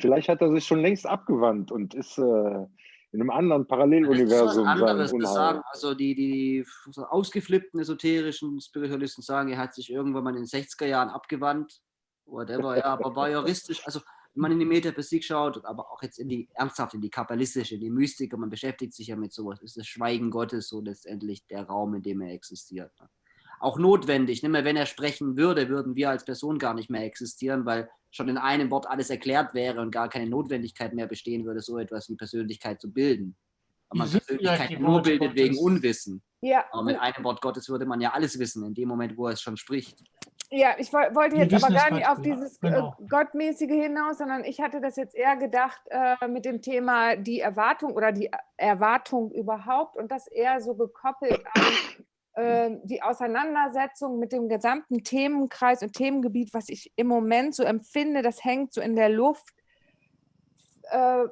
Vielleicht hat er sich schon längst abgewandt und ist... Äh in einem anderen Paralleluniversum das ist anderes sein sagen, Also die, die so ausgeflippten esoterischen Spiritualisten sagen, er hat sich irgendwann mal in den 60er Jahren abgewandt, whatever, ja, aber war juristisch, also wenn man in die Metaphysik schaut, aber auch jetzt in die ernsthaft in die kabbalistische, in die Mystik, und man beschäftigt sich ja mit sowas, ist das Schweigen Gottes so letztendlich der Raum, in dem er existiert. Ne? Auch notwendig, nicht mehr, wenn er sprechen würde, würden wir als Person gar nicht mehr existieren, weil schon in einem Wort alles erklärt wäre und gar keine Notwendigkeit mehr bestehen würde, so etwas wie Persönlichkeit zu bilden. Aber man Persönlichkeit nur bildet Gottes. wegen Unwissen. Ja. Aber mit einem Wort Gottes würde man ja alles wissen, in dem Moment, wo er es schon spricht. Ja, ich wollte jetzt aber gar nicht auf dieses äh, genau. Gottmäßige hinaus, sondern ich hatte das jetzt eher gedacht äh, mit dem Thema die Erwartung oder die Erwartung überhaupt und das eher so gekoppelt an ähm, die Auseinandersetzung mit dem gesamten Themenkreis und Themengebiet, was ich im Moment so empfinde, das hängt so in der Luft. Äh,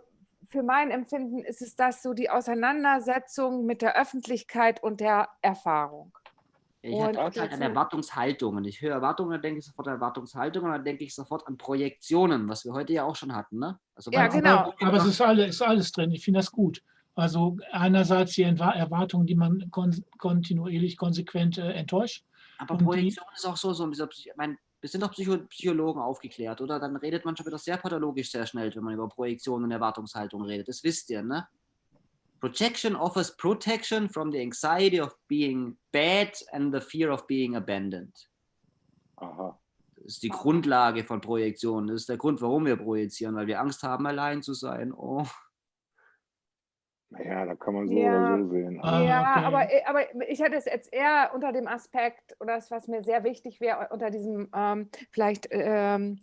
für mein Empfinden ist es das so die Auseinandersetzung mit der Öffentlichkeit und der Erfahrung. Ich habe auch halt an Erwartungshaltungen. Ich höre Erwartungen, dann denke ich sofort an Erwartungshaltungen, dann denke ich sofort an Projektionen, was wir heute ja auch schon hatten. Ne? Also ja, genau. Aber, aber es ist alles, ist alles drin. Ich finde das gut. Also einerseits die Erwartungen, die man kon kontinuierlich, konsequent äh, enttäuscht. Aber Projektion die, ist auch so, so ich meine, wir sind doch Psycho Psychologen aufgeklärt, oder? Dann redet man schon wieder sehr pathologisch sehr schnell, wenn man über Projektion und Erwartungshaltung redet. Das wisst ihr, ne? Projection offers protection from the anxiety of being bad and the fear of being abandoned. Aha. Das ist die Grundlage von Projektion. Das ist der Grund, warum wir projizieren, weil wir Angst haben, allein zu sein. Oh. Ja, da kann man so ja. oder so sehen. Ah, ja, okay. aber, aber ich hätte es jetzt eher unter dem Aspekt, oder das, was mir sehr wichtig wäre, unter diesem ähm, vielleicht ähm,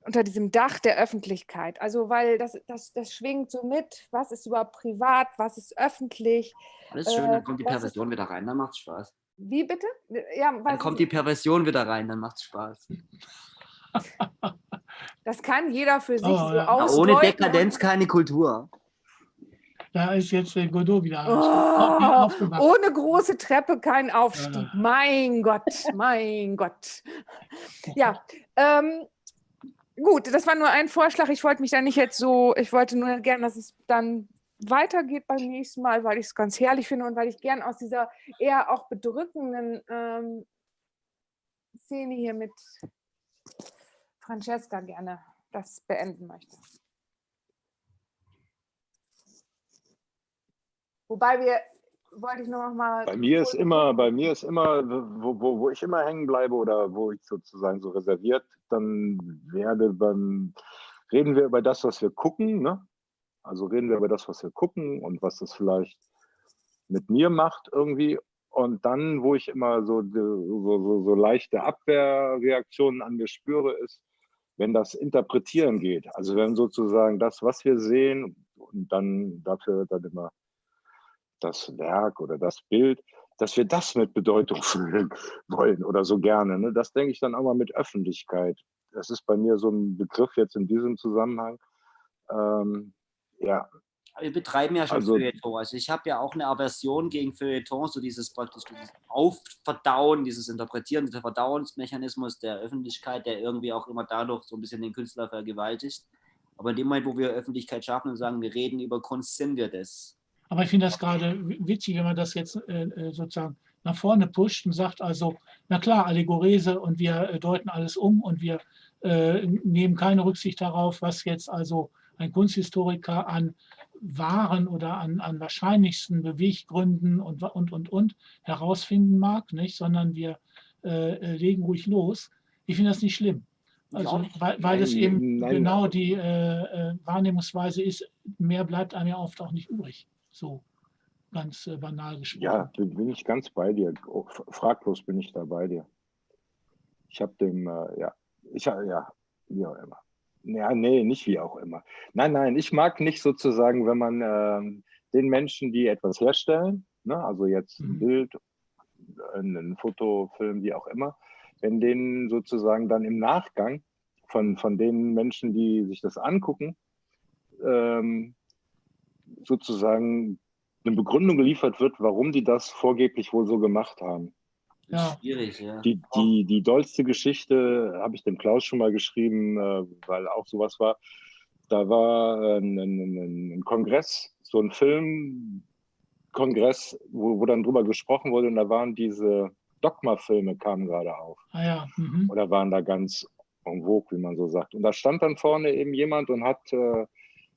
unter diesem Dach der Öffentlichkeit. Also weil das, das, das schwingt so mit, was ist überhaupt privat, was ist öffentlich. Alles schön, dann kommt die Perversion ist, wieder rein, dann macht es Spaß. Wie bitte? Ja, dann kommt die Perversion wieder rein, dann macht es Spaß. (laughs) Das kann jeder für sich oh, so ja. Ohne Dekadenz keine Kultur. Da ist jetzt der Godot wieder oh, Ohne große Treppe kein Aufstieg. Ja. Mein Gott, mein Gott. Ja, ähm, gut, das war nur ein Vorschlag. Ich wollte mich da nicht jetzt so, ich wollte nur gerne, dass es dann weitergeht beim nächsten Mal, weil ich es ganz herrlich finde und weil ich gern aus dieser eher auch bedrückenden ähm, Szene hier mit Francesca gerne das beenden möchte. Wobei wir, wollte ich nur noch mal. Bei mir ist immer, bei mir ist immer, wo, wo, wo ich immer hängen bleibe oder wo ich sozusagen so reserviert dann werde beim, reden wir über das, was wir gucken, ne? Also reden wir über das, was wir gucken und was das vielleicht mit mir macht irgendwie. Und dann, wo ich immer so, so, so, so leichte Abwehrreaktionen an mir spüre, ist, wenn das Interpretieren geht. Also wenn sozusagen das, was wir sehen, und dann dafür dann immer das Werk oder das Bild, dass wir das mit Bedeutung (laughs) füllen wollen oder so gerne. Ne? Das denke ich dann auch mal mit Öffentlichkeit. Das ist bei mir so ein Begriff jetzt in diesem Zusammenhang. Ähm, ja. Wir betreiben ja schon also, Feuilleton. Also ich habe ja auch eine Aversion gegen Feuilleton, so dieses praktisch dieses Aufverdauen, dieses Interpretieren, dieser Verdauungsmechanismus der Öffentlichkeit, der irgendwie auch immer dadurch so ein bisschen den Künstler vergewaltigt. Aber in dem Moment, wo wir Öffentlichkeit schaffen und sagen, wir reden über Kunst, sind wir das. Aber ich finde das gerade witzig, wenn man das jetzt äh, äh, sozusagen nach vorne pusht und sagt also, na klar, Allegorese und wir äh, deuten alles um und wir äh, nehmen keine Rücksicht darauf, was jetzt also ein Kunsthistoriker an wahren oder an, an wahrscheinlichsten Beweggründen und, und, und, und herausfinden mag, nicht? sondern wir äh, legen ruhig los. Ich finde das nicht schlimm. Also, weil, weil es eben Nein. genau die äh, äh, Wahrnehmungsweise ist, mehr bleibt einem ja oft auch nicht übrig. So ganz äh, banal gesprochen. Ja, bin, ich ganz bei dir. Oh, fraglos bin ich da bei dir. Ich habe dem, äh, ja, ich ja, wie auch immer. Ja, nee, nicht wie auch immer. Nein, nein, ich mag nicht sozusagen, wenn man äh, den Menschen, die etwas herstellen, ne, also jetzt ein mhm. Bild, ein Foto, Film, wie auch immer, wenn denen sozusagen dann im Nachgang von, von den Menschen, die sich das angucken, ähm, sozusagen eine Begründung geliefert wird, warum die das vorgeblich wohl so gemacht haben. Ja. Schwierig, ja. Die, die, die dollste Geschichte habe ich dem Klaus schon mal geschrieben, äh, weil auch sowas war. Da war ein, ein, ein Kongress, so ein Filmkongress, wo, wo dann drüber gesprochen wurde und da waren diese Dogma-Filme kamen gerade auf. Ah ja. Mhm. Oder waren da ganz en vogue, wie man so sagt. Und da stand dann vorne eben jemand und hat äh,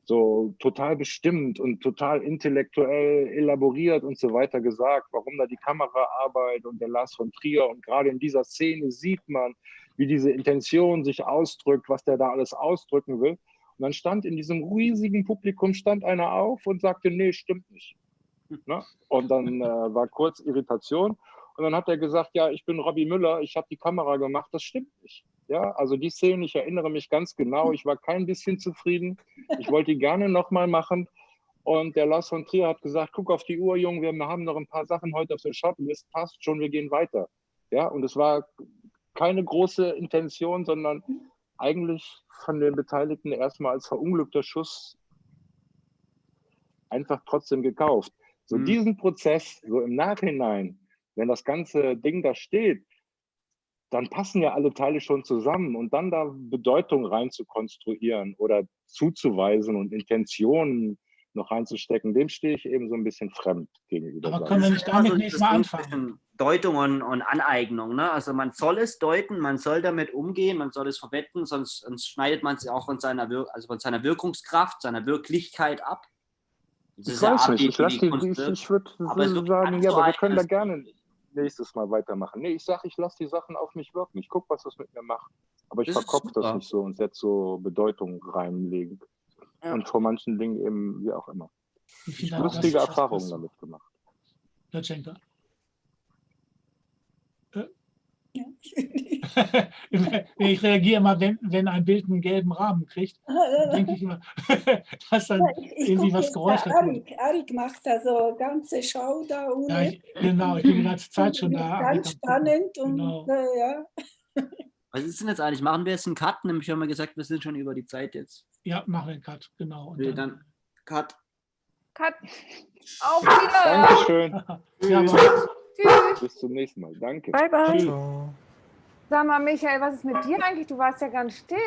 so total bestimmt und total intellektuell elaboriert und so weiter gesagt, warum da die Kameraarbeit und der Lars von Trier und gerade in dieser Szene sieht man, wie diese Intention sich ausdrückt, was der da alles ausdrücken will. Und dann stand in diesem riesigen Publikum stand einer auf und sagte, nee, stimmt nicht. Ne? Und dann äh, war kurz Irritation. Und dann hat er gesagt, ja, ich bin Robbie Müller, ich habe die Kamera gemacht, das stimmt nicht. Ja, also die Szene, ich erinnere mich ganz genau, ich war kein bisschen zufrieden. Ich wollte die gerne nochmal machen. Und der Lars von Trier hat gesagt, guck auf die Uhr, Junge, wir haben noch ein paar Sachen heute auf der Shortlist, passt schon, wir gehen weiter. Ja, und es war keine große Intention, sondern eigentlich von den Beteiligten erstmal als verunglückter Schuss einfach trotzdem gekauft. So mhm. diesen Prozess, so im Nachhinein, wenn das ganze Ding da steht, dann passen ja alle Teile schon zusammen und dann da Bedeutung rein zu konstruieren oder zuzuweisen und Intentionen noch reinzustecken, dem stehe ich eben so ein bisschen fremd gegenüber. Aber können wir nicht damit nicht mal anfangen? Deutung und, und Aneignung. Ne? Also man soll es deuten, man soll damit umgehen, man soll es verwetten, sonst, sonst schneidet man es auch von seiner, Wir also von seiner Wirkungskraft, seiner Wirklichkeit ab. Das ich weiß nicht, ich, ich, ich würde sagen, ja, aber wir können da gerne nächstes Mal weitermachen. Nee, ich sage, ich lasse die Sachen auf mich wirken. Ich gucke, was das mit mir macht. Aber ich verkopfe das nicht so und setze so Bedeutung reinlegen. Ja. Und vor manchen Dingen eben, wie auch immer. Lustige Erfahrungen damit gemacht. Herr Schenker. Ja. (laughs) ich reagiere immer, wenn, wenn ein Bild einen gelben Rahmen kriegt, (laughs) denke ich immer, (laughs) dass dann ich, ich irgendwie was Geräusch hat. Arik, Arik macht da so ganze Show da ohne. Ja, ich, genau, ich bin die ganze Zeit schon da. Ganz spannend und genau. äh, ja. Was ist denn jetzt eigentlich? Machen wir jetzt einen Cut? Nämlich haben wir gesagt, wir sind schon über die Zeit jetzt. Ja, machen wir einen Cut, genau. Und dann, dann Cut. Cut. Auf Wiedersehen. Dankeschön. Tschüss. Bis zum nächsten Mal. Danke. Bye, bye. Ciao. Sag mal, Michael, was ist mit dir eigentlich? Du warst ja ganz still.